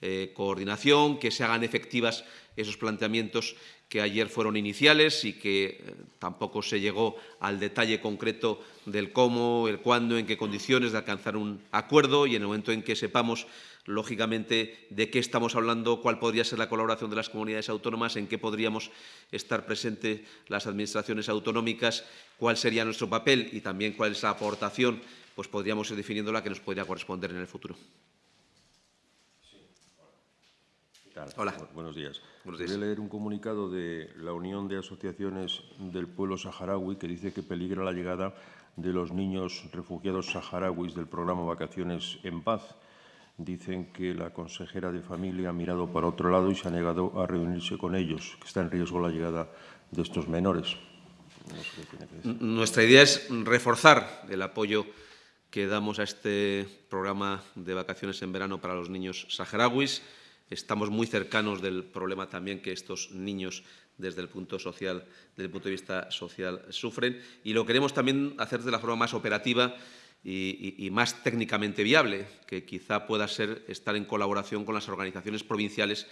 eh, coordinación, que se hagan efectivas esos planteamientos que ayer fueron iniciales y que eh, tampoco se llegó al detalle concreto del cómo, el cuándo, en qué condiciones de alcanzar un acuerdo y en el momento en que sepamos lógicamente, de qué estamos hablando, cuál podría ser la colaboración de las comunidades autónomas, en qué podríamos estar presentes las administraciones autonómicas, cuál sería nuestro papel y también cuál es la aportación, pues podríamos ir definiendo la que nos podría corresponder en el futuro. Hola. Buenos días. Voy a leer un comunicado de la Unión de Asociaciones del Pueblo Saharaui que dice que peligra la llegada de los niños refugiados saharauis del programa Vacaciones en Paz dicen que la consejera de familia ha mirado para otro lado y se ha negado a reunirse con ellos, que está en riesgo la llegada de estos menores. Nuestra idea es reforzar el apoyo que damos a este programa de vacaciones en verano para los niños saharauis. Estamos muy cercanos del problema también que estos niños desde el punto social, desde el punto de vista social sufren y lo queremos también hacer de la forma más operativa y, más técnicamente viable, que quizá pueda ser estar en colaboración con las organizaciones provinciales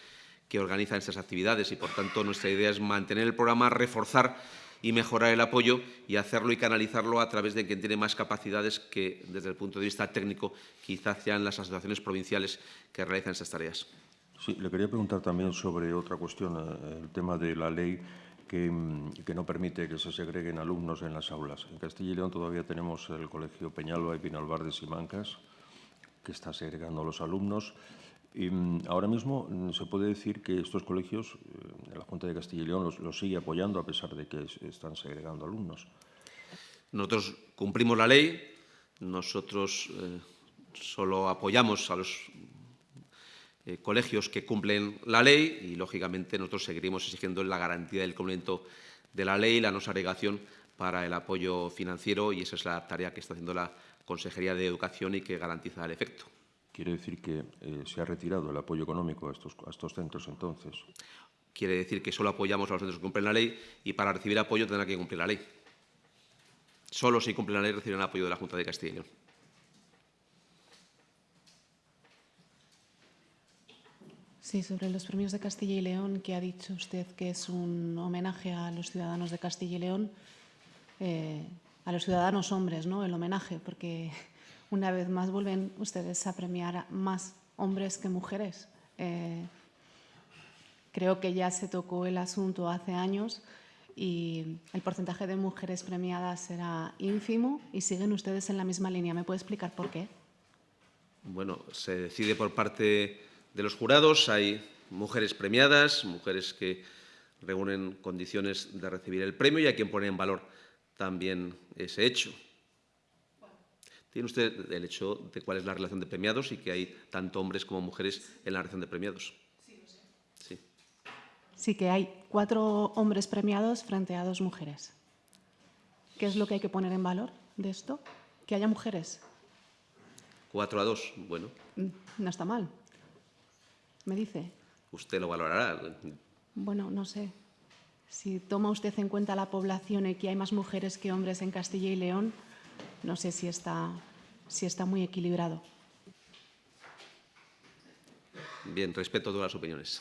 que organizan estas actividades y, por tanto, nuestra idea es mantener el programa, reforzar y mejorar el apoyo y hacerlo y canalizarlo a través de quien tiene más capacidades que, desde el punto de vista técnico, quizás sean las asociaciones provinciales que realizan estas tareas. Sí, le quería preguntar también sobre otra cuestión, eh, el tema de la ley Mm, que, no permite que se segreguen alumnos en las aulas. En Castilla y León todavía tenemos el Colegio Peñalba y Pinalbar de Simancas, que está segregando a los alumnos. Y mm, ahora mismo mm, se puede decir que estos colegios, eh, la Junta de Castilla y León los, sigue apoyando a pesar de que están segregando alumnos. Nosotros cumplimos la ley, nosotros eh, solo apoyamos a los eh, colegios que cumplen la ley y, lógicamente, nosotros seguiremos exigiendo la garantía del cumplimiento de la ley y la no segregación para el apoyo financiero y esa es la tarea que está haciendo la Consejería de Educación y que garantiza el efecto. ¿Quiere decir que eh, se ha retirado el apoyo económico a estos, a estos centros entonces? Quiere decir que solo apoyamos a los centros que cumplen la ley y para recibir apoyo tendrá que cumplir la ley. Solo si cumplen la ley recibirán apoyo de la Junta de Castilla y León. Sí, sobre los premios de Castilla y León, que ha dicho usted que es un homenaje a los ciudadanos de Castilla y León, eh, a los ciudadanos hombres, ¿no? El homenaje, porque una vez más vuelven ustedes a premiar más hombres que mujeres. Eh, creo que ya se tocó el asunto hace años y el porcentaje de mujeres premiadas será ínfimo y siguen ustedes en la misma línea. ¿Me puede explicar por qué? bueno, se decide por parte de los jurados. Hay mujeres premiadas, mujeres que reúnen condiciones de recibir el premio y hay quien pone en valor también ese hecho. Tiene usted el hecho de cuál es la relación de premiados y que hay tanto hombres como mujeres en la relación de premiados. Sí, lo sé. Sí. Sí, que hay cuatro hombres premiados frente a dos mujeres. ¿Qué es lo que hay que poner en valor de esto? Que haya mujeres. Cuatro a dos, bueno. Mm, no está mal. Me dice. Usted lo valorará. Bueno, no sé. Si toma usted en cuenta la población y que hay más mujeres que hombres en Castilla y León, no sé si está, si está muy equilibrado. Bien, respeto todas las opiniones.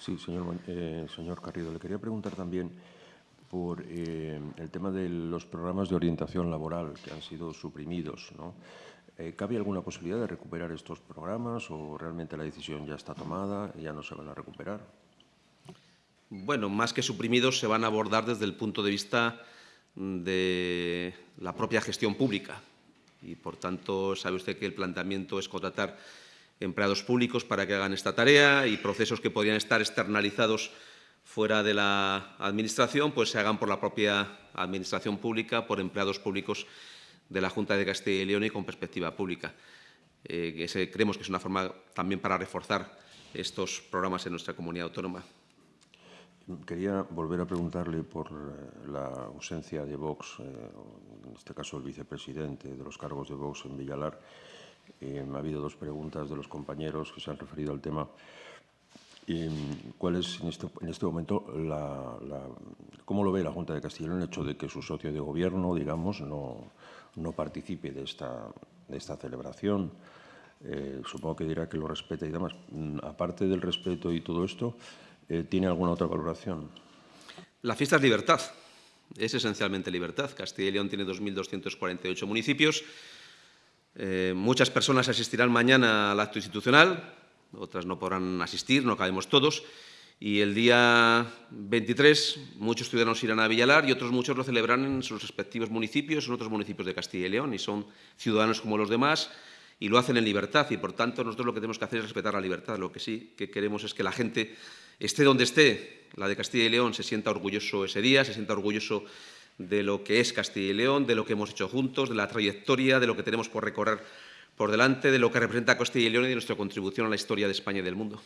Sí, señor, eh, señor Carrido, le quería preguntar también por eh, el tema de los programas de orientación laboral que han sido suprimidos. ¿no? Eh, ¿Cabe alguna posibilidad de recuperar estos programas o realmente la decisión ya está tomada y ya no se van a recuperar? Bueno, más que suprimidos, se van a abordar desde el punto de vista de la propia gestión pública. Y, por tanto, sabe usted que el planteamiento es contratar empleados públicos para que hagan esta tarea y procesos que podrían estar externalizados fuera de la Administración, pues se hagan por la propia Administración pública, por empleados públicos de la Junta de Castilla y León y con perspectiva pública. Eh, creemos que es una forma también para reforzar estos programas en nuestra comunidad autónoma. Quería volver a preguntarle por eh, la ausencia de Vox, eh, en este caso el vicepresidente de los cargos de Vox en Villalar. Eh, ha habido dos preguntas de los compañeros que se han referido al tema. ¿Cuál es en este, en este momento la, cómo lo ve la Junta de Castilla el hecho de que su socio de gobierno, digamos, no, no participe de esta, de esta celebración? supongo que dirá que lo respeta y demás. Mm, aparte del respeto y todo esto, eh, ¿Tiene alguna otra valoración? La fiesta es libertad, es esencialmente libertad. Castilla y León tiene 2.248 municipios. Eh, muchas personas asistirán mañana al acto institucional, otras no podrán asistir, no cabemos todos. Y el día 23 muchos ciudadanos irán a Villalar y otros muchos lo celebrarán en sus respectivos municipios, en otros municipios de Castilla y León, y son ciudadanos como los demás y lo hacen en libertad. Y, por tanto, nosotros lo que tenemos que hacer es respetar la libertad. Lo que sí que queremos es que la gente esté donde esté, la de Castilla y León se sienta orgulloso ese día, se sienta orgulloso de lo que es Castilla y León, de lo que hemos hecho juntos, de la trayectoria, de lo que tenemos por recorrer por delante, de lo que representa Castilla y León y de nuestra contribución a la historia de España y del mundo.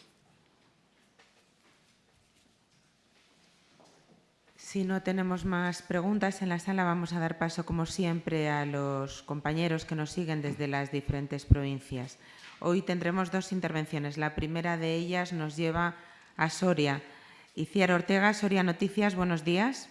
Si no tenemos más preguntas en la sala, vamos a dar paso, como siempre, a los compañeros que nos siguen desde las diferentes provincias. Hoy tendremos dos intervenciones. La primera de ellas nos lleva a Soria. Iciar Ortega, Soria Noticias, buenos días.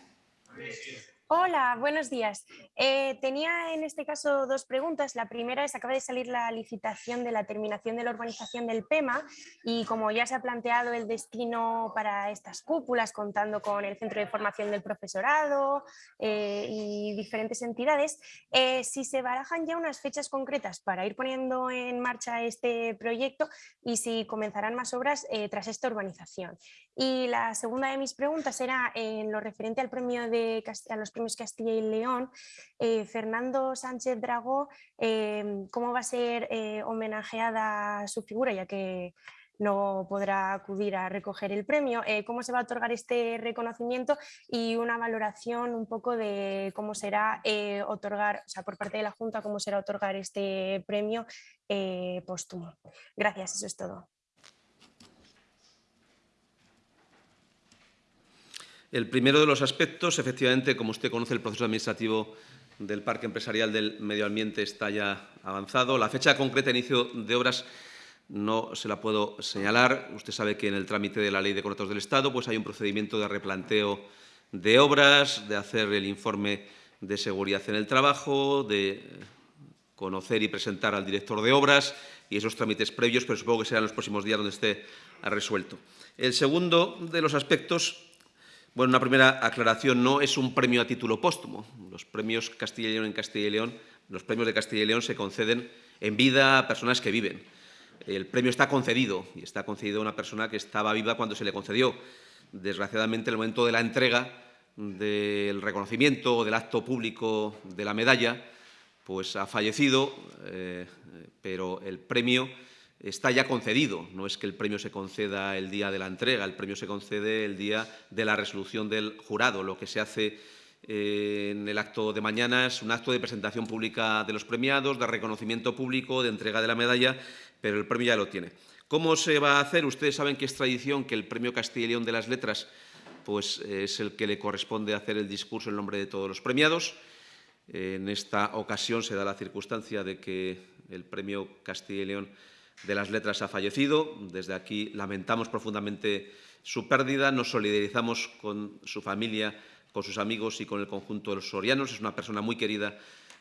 Hola, buenos días. Eh, tenía en este caso dos preguntas. La primera es, acaba de salir la licitación de la terminación de la urbanización del PEMA y como ya se ha planteado el destino para estas cúpulas, contando con el Centro de Formación del Profesorado eh, y diferentes entidades, eh, si se barajan ya unas fechas concretas para ir poniendo en marcha este proyecto y si comenzarán más obras tras esta urbanización. Y la segunda de mis preguntas era en lo referente al premio de, a los premios Castilla y León, eh, Fernando Sánchez Dragó, em, ¿cómo va a ser eh, homenajeada su figura, ya que no podrá acudir a recoger el premio? Eh, ¿Cómo se va a otorgar este reconocimiento? Y una valoración un poco de cómo será otorgar, o sea, por parte de la Junta, cómo será otorgar este premio póstumo. Gracias, eso es todo. El primero de los aspectos, efectivamente, como usted conoce, el proceso administrativo del Parque Empresarial del Medio Ambiente está ya avanzado. La fecha concreta de inicio de obras no se la puedo señalar. Usted sabe que en el trámite de la Ley de Contratos del Estado pues hay un procedimiento de replanteo de obras, de hacer el informe de seguridad en el trabajo, de conocer y presentar al director de obras y esos trámites previos, pero supongo que serán los próximos días donde esté resuelto. El segundo de los aspectos bueno, una primera aclaración, no es un premio a título póstumo. Los premios Castilla y León en Castilla y León, los premios de Castilla y León se conceden en vida a personas que viven. El premio está concedido y está concedido a una persona que estaba viva cuando se le concedió. Desgraciadamente, en el momento de la entrega del reconocimiento o del acto público de la medalla, pues ha fallecido, eh, pero el premio está ya concedido. No es que el premio se conceda el día de la entrega, el premio se concede el día de la resolución del jurado. Lo que se hace eh, en el acto de mañana es un acto de presentación pública de los premiados, de reconocimiento público, de entrega de la medalla, pero el premio ya lo tiene. ¿Cómo se va a hacer? Ustedes saben que es tradición que el premio Castilla y León de las Letras pues, es el que le corresponde hacer el discurso en nombre de todos los premiados. En esta ocasión se da la circunstancia de que el premio Castilla y León de las Letras ha fallecido. Desde aquí lamentamos profundamente su pérdida, nos solidarizamos con su familia, con sus amigos y con el conjunto de los sorianos. Es una persona muy querida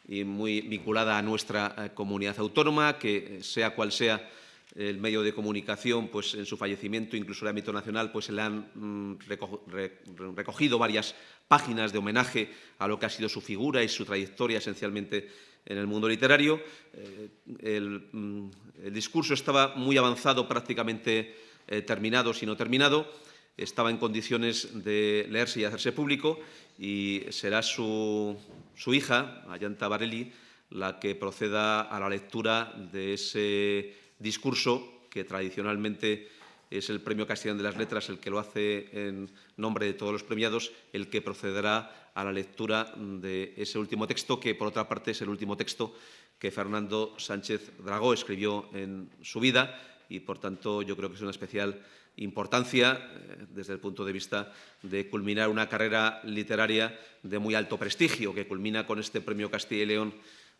y muy vinculada a nuestra eh, comunidad autónoma, que eh, sea cual sea el medio de comunicación, pues en su fallecimiento, incluso en el ámbito nacional, pues se le han mm, recogido varias páginas de homenaje a lo que ha sido su figura y su trayectoria esencialmente en el mundo literario. Eh, mm, el, discurso estaba muy avanzado, prácticamente eh, terminado, si no terminado. Estaba en condiciones de leerse y hacerse público y será su, hija, Ayanta Barelli, la que proceda a la lectura de ese discurso que tradicionalmente es el Premio Castellán de las Letras el que lo hace en nombre de todos los premiados, el que procederá a la lectura de ese último texto, que por otra parte es el último texto que Fernando Sánchez Dragó escribió en su vida y, por tanto, yo creo que es una especial importancia eh, desde el punto de vista de culminar una carrera literaria de muy alto prestigio, que culmina con este Premio Castilla y León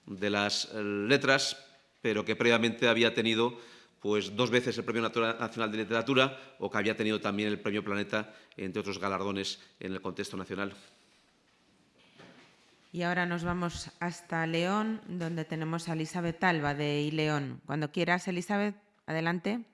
de las Letras, pero que previamente había tenido pues, dos veces el Premio Nacional de Literatura o que había tenido también el Premio Planeta, entre otros galardones en el contexto nacional. Y ahora nos vamos hasta León, donde tenemos a Elizabeth Alba de León. Cuando quieras, Elizabeth, adelante.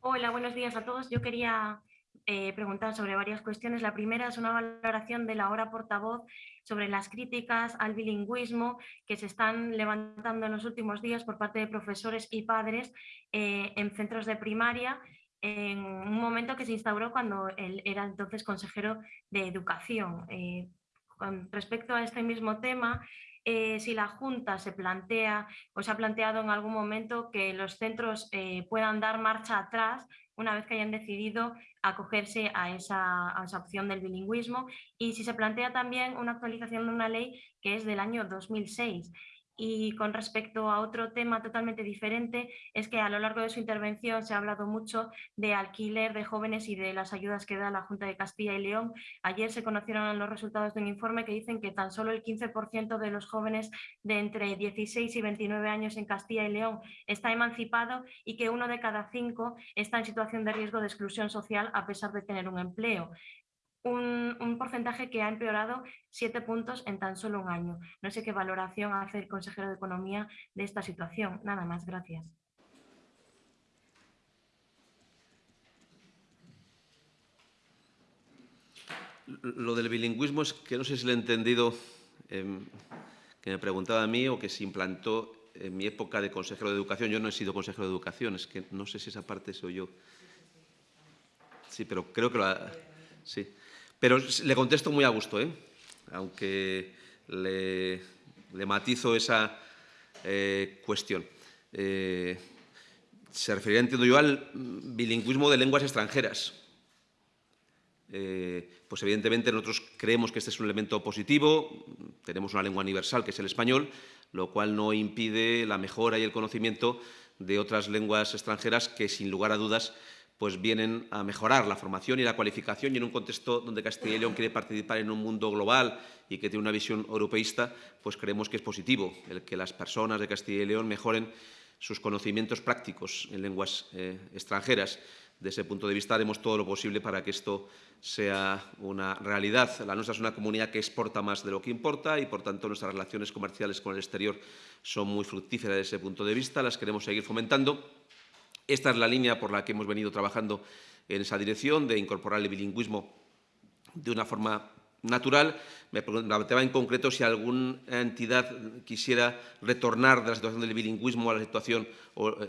Hola, buenos días a todos. Yo quería eh, preguntar sobre varias cuestiones. La primera es una valoración de la hora portavoz sobre las críticas al bilingüismo que se están levantando en los últimos días por parte de profesores y padres eh, en centros de primaria en un momento que se instauró cuando él era entonces consejero de Educación. Eh, con respecto a este mismo tema, eh, si la Junta se plantea o se ha planteado en algún momento que los centros puedan dar marcha atrás una vez que hayan decidido acogerse a esa, a esa, opción del bilingüismo. Y si se plantea también una actualización de una ley que es del año 2006 y con respecto a otro tema totalmente diferente, es que a lo largo de su intervención se ha hablado mucho de alquiler de jóvenes y de las ayudas que da la Junta de Castilla y León. Ayer se conocieron los resultados de un informe que dicen que tan solo el 15% de los jóvenes de entre 16 y 29 años en Castilla y León está emancipado y que uno de cada cinco está en situación de riesgo de exclusión social a pesar de tener un empleo un, porcentaje que ha empeorado siete puntos en tan solo un año. No sé qué valoración hace el consejero de Economía de esta situación. Nada más, gracias. Lo del bilingüismo es que no sé si lo he entendido, em, que me preguntaba a mí o que se implantó en mi época de consejero de educación. Yo no he sido consejero de educación, es que no sé si esa parte soy yo. Sí, pero creo que lo Sí. Pero le contesto muy a gusto, ¿eh? aunque le, matizo esa eh, cuestión. Eh, se refería, entiendo yo, al bilingüismo de lenguas extranjeras. pues evidentemente nosotros creemos que este es un elemento positivo, tenemos una lengua universal que es el español, lo cual no impide la mejora y el conocimiento de otras lenguas extranjeras que, sin lugar a dudas, pues vienen a mejorar la formación y la cualificación y en un contexto donde Castilla y León quiere participar en un mundo global y que tiene una visión europeísta, pues creemos que es positivo el que las personas de Castilla y León mejoren sus conocimientos prácticos en lenguas eh, extranjeras. De ese punto de vista haremos todo lo posible para que esto sea una realidad. La nuestra es una comunidad que exporta más de lo que importa y, por tanto, nuestras relaciones comerciales con el exterior son muy fructíferas desde ese punto de vista. Las queremos seguir fomentando esta es la línea por la que hemos venido trabajando en esa dirección, de incorporar el bilingüismo de una forma natural. Me preguntaba en concreto si alguna entidad quisiera retornar de la situación del bilingüismo a la situación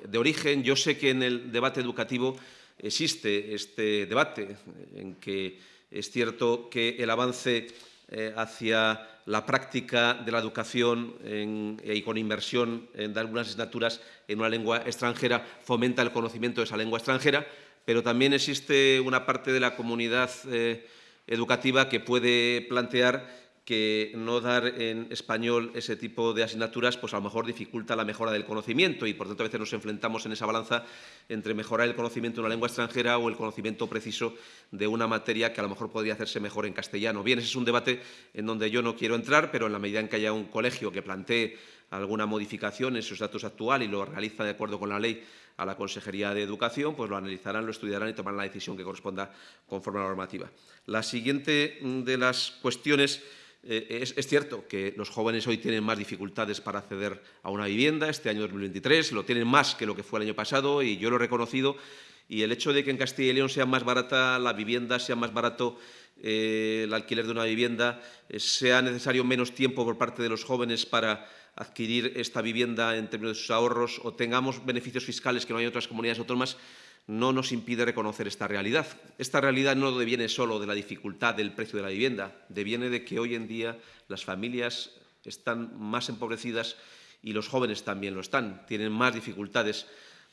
de origen. Yo sé que en el debate educativo existe este debate, en que es cierto que el avance eh, hacia la práctica de la educación y con inversión en algunas asignaturas en una lengua extranjera fomenta el conocimiento de esa lengua extranjera, pero también existe una parte de la comunidad eh, educativa que puede plantear que no dar en español ese tipo de asignaturas, pues a lo mejor dificulta la mejora del conocimiento y por tanto a veces nos enfrentamos en esa balanza entre mejorar el conocimiento de una lengua extranjera o el conocimiento preciso de una materia que a lo mejor podría hacerse mejor en castellano. Bien, ese es un debate en donde yo no quiero entrar, pero en la medida en que haya un colegio que plantee alguna modificación en su estatus actual y lo realiza de acuerdo con la ley a la Consejería de Educación, pues lo analizarán, lo estudiarán y tomarán la decisión que corresponda conforme a la normativa. La siguiente de las cuestiones eh, es, cierto que los jóvenes hoy tienen más dificultades para acceder a una vivienda, este año 2023, lo tienen más que lo que fue el año pasado y yo lo he reconocido. Y el hecho de que en Castilla y León sea más barata la vivienda, sea más barato eh, el alquiler de una vivienda, eh, sea necesario menos tiempo por parte de los jóvenes para adquirir esta vivienda en términos de sus ahorros o tengamos beneficios fiscales que no hay en otras comunidades autónomas, no nos impide reconocer esta realidad. Esta realidad no deviene solo de la dificultad del precio de la vivienda, deviene de que hoy en día las familias están más empobrecidas y los jóvenes también lo están. Tienen más dificultades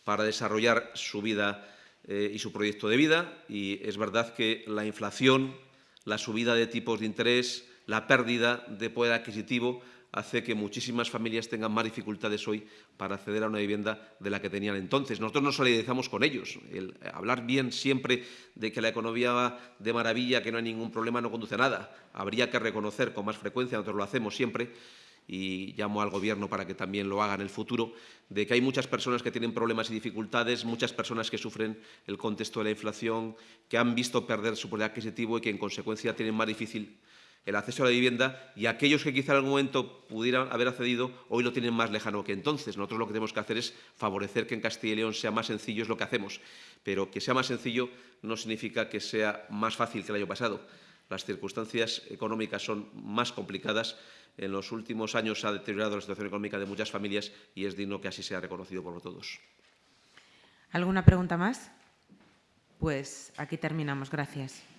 para desarrollar su vida eh, y su proyecto de vida y es verdad que la inflación, la subida de tipos de interés, la pérdida de poder adquisitivo hace que muchísimas familias tengan más dificultades hoy para acceder a una vivienda de la que tenían entonces. Nosotros nos solidarizamos con ellos. El hablar bien siempre de que la economía va de maravilla, que no hay ningún problema, no conduce a nada. Habría que reconocer con más frecuencia, nosotros lo hacemos siempre, y llamo al Gobierno para que también lo haga en el futuro, de que hay muchas personas que tienen problemas y dificultades, muchas personas que sufren el contexto de la inflación, que han visto perder su poder adquisitivo y que en consecuencia tienen más difícil el acceso a la vivienda y aquellos que quizá en algún momento pudieran haber accedido hoy lo tienen más lejano que entonces. Nosotros lo que tenemos que hacer es favorecer que en Castilla y León sea más sencillo, es lo que hacemos. Pero que sea más sencillo no significa que sea más fácil que el año pasado. Las circunstancias económicas son más complicadas. En los últimos años se ha deteriorado la situación económica de muchas familias y es digno que así sea reconocido por todos. ¿Alguna pregunta más? Pues aquí terminamos. Gracias.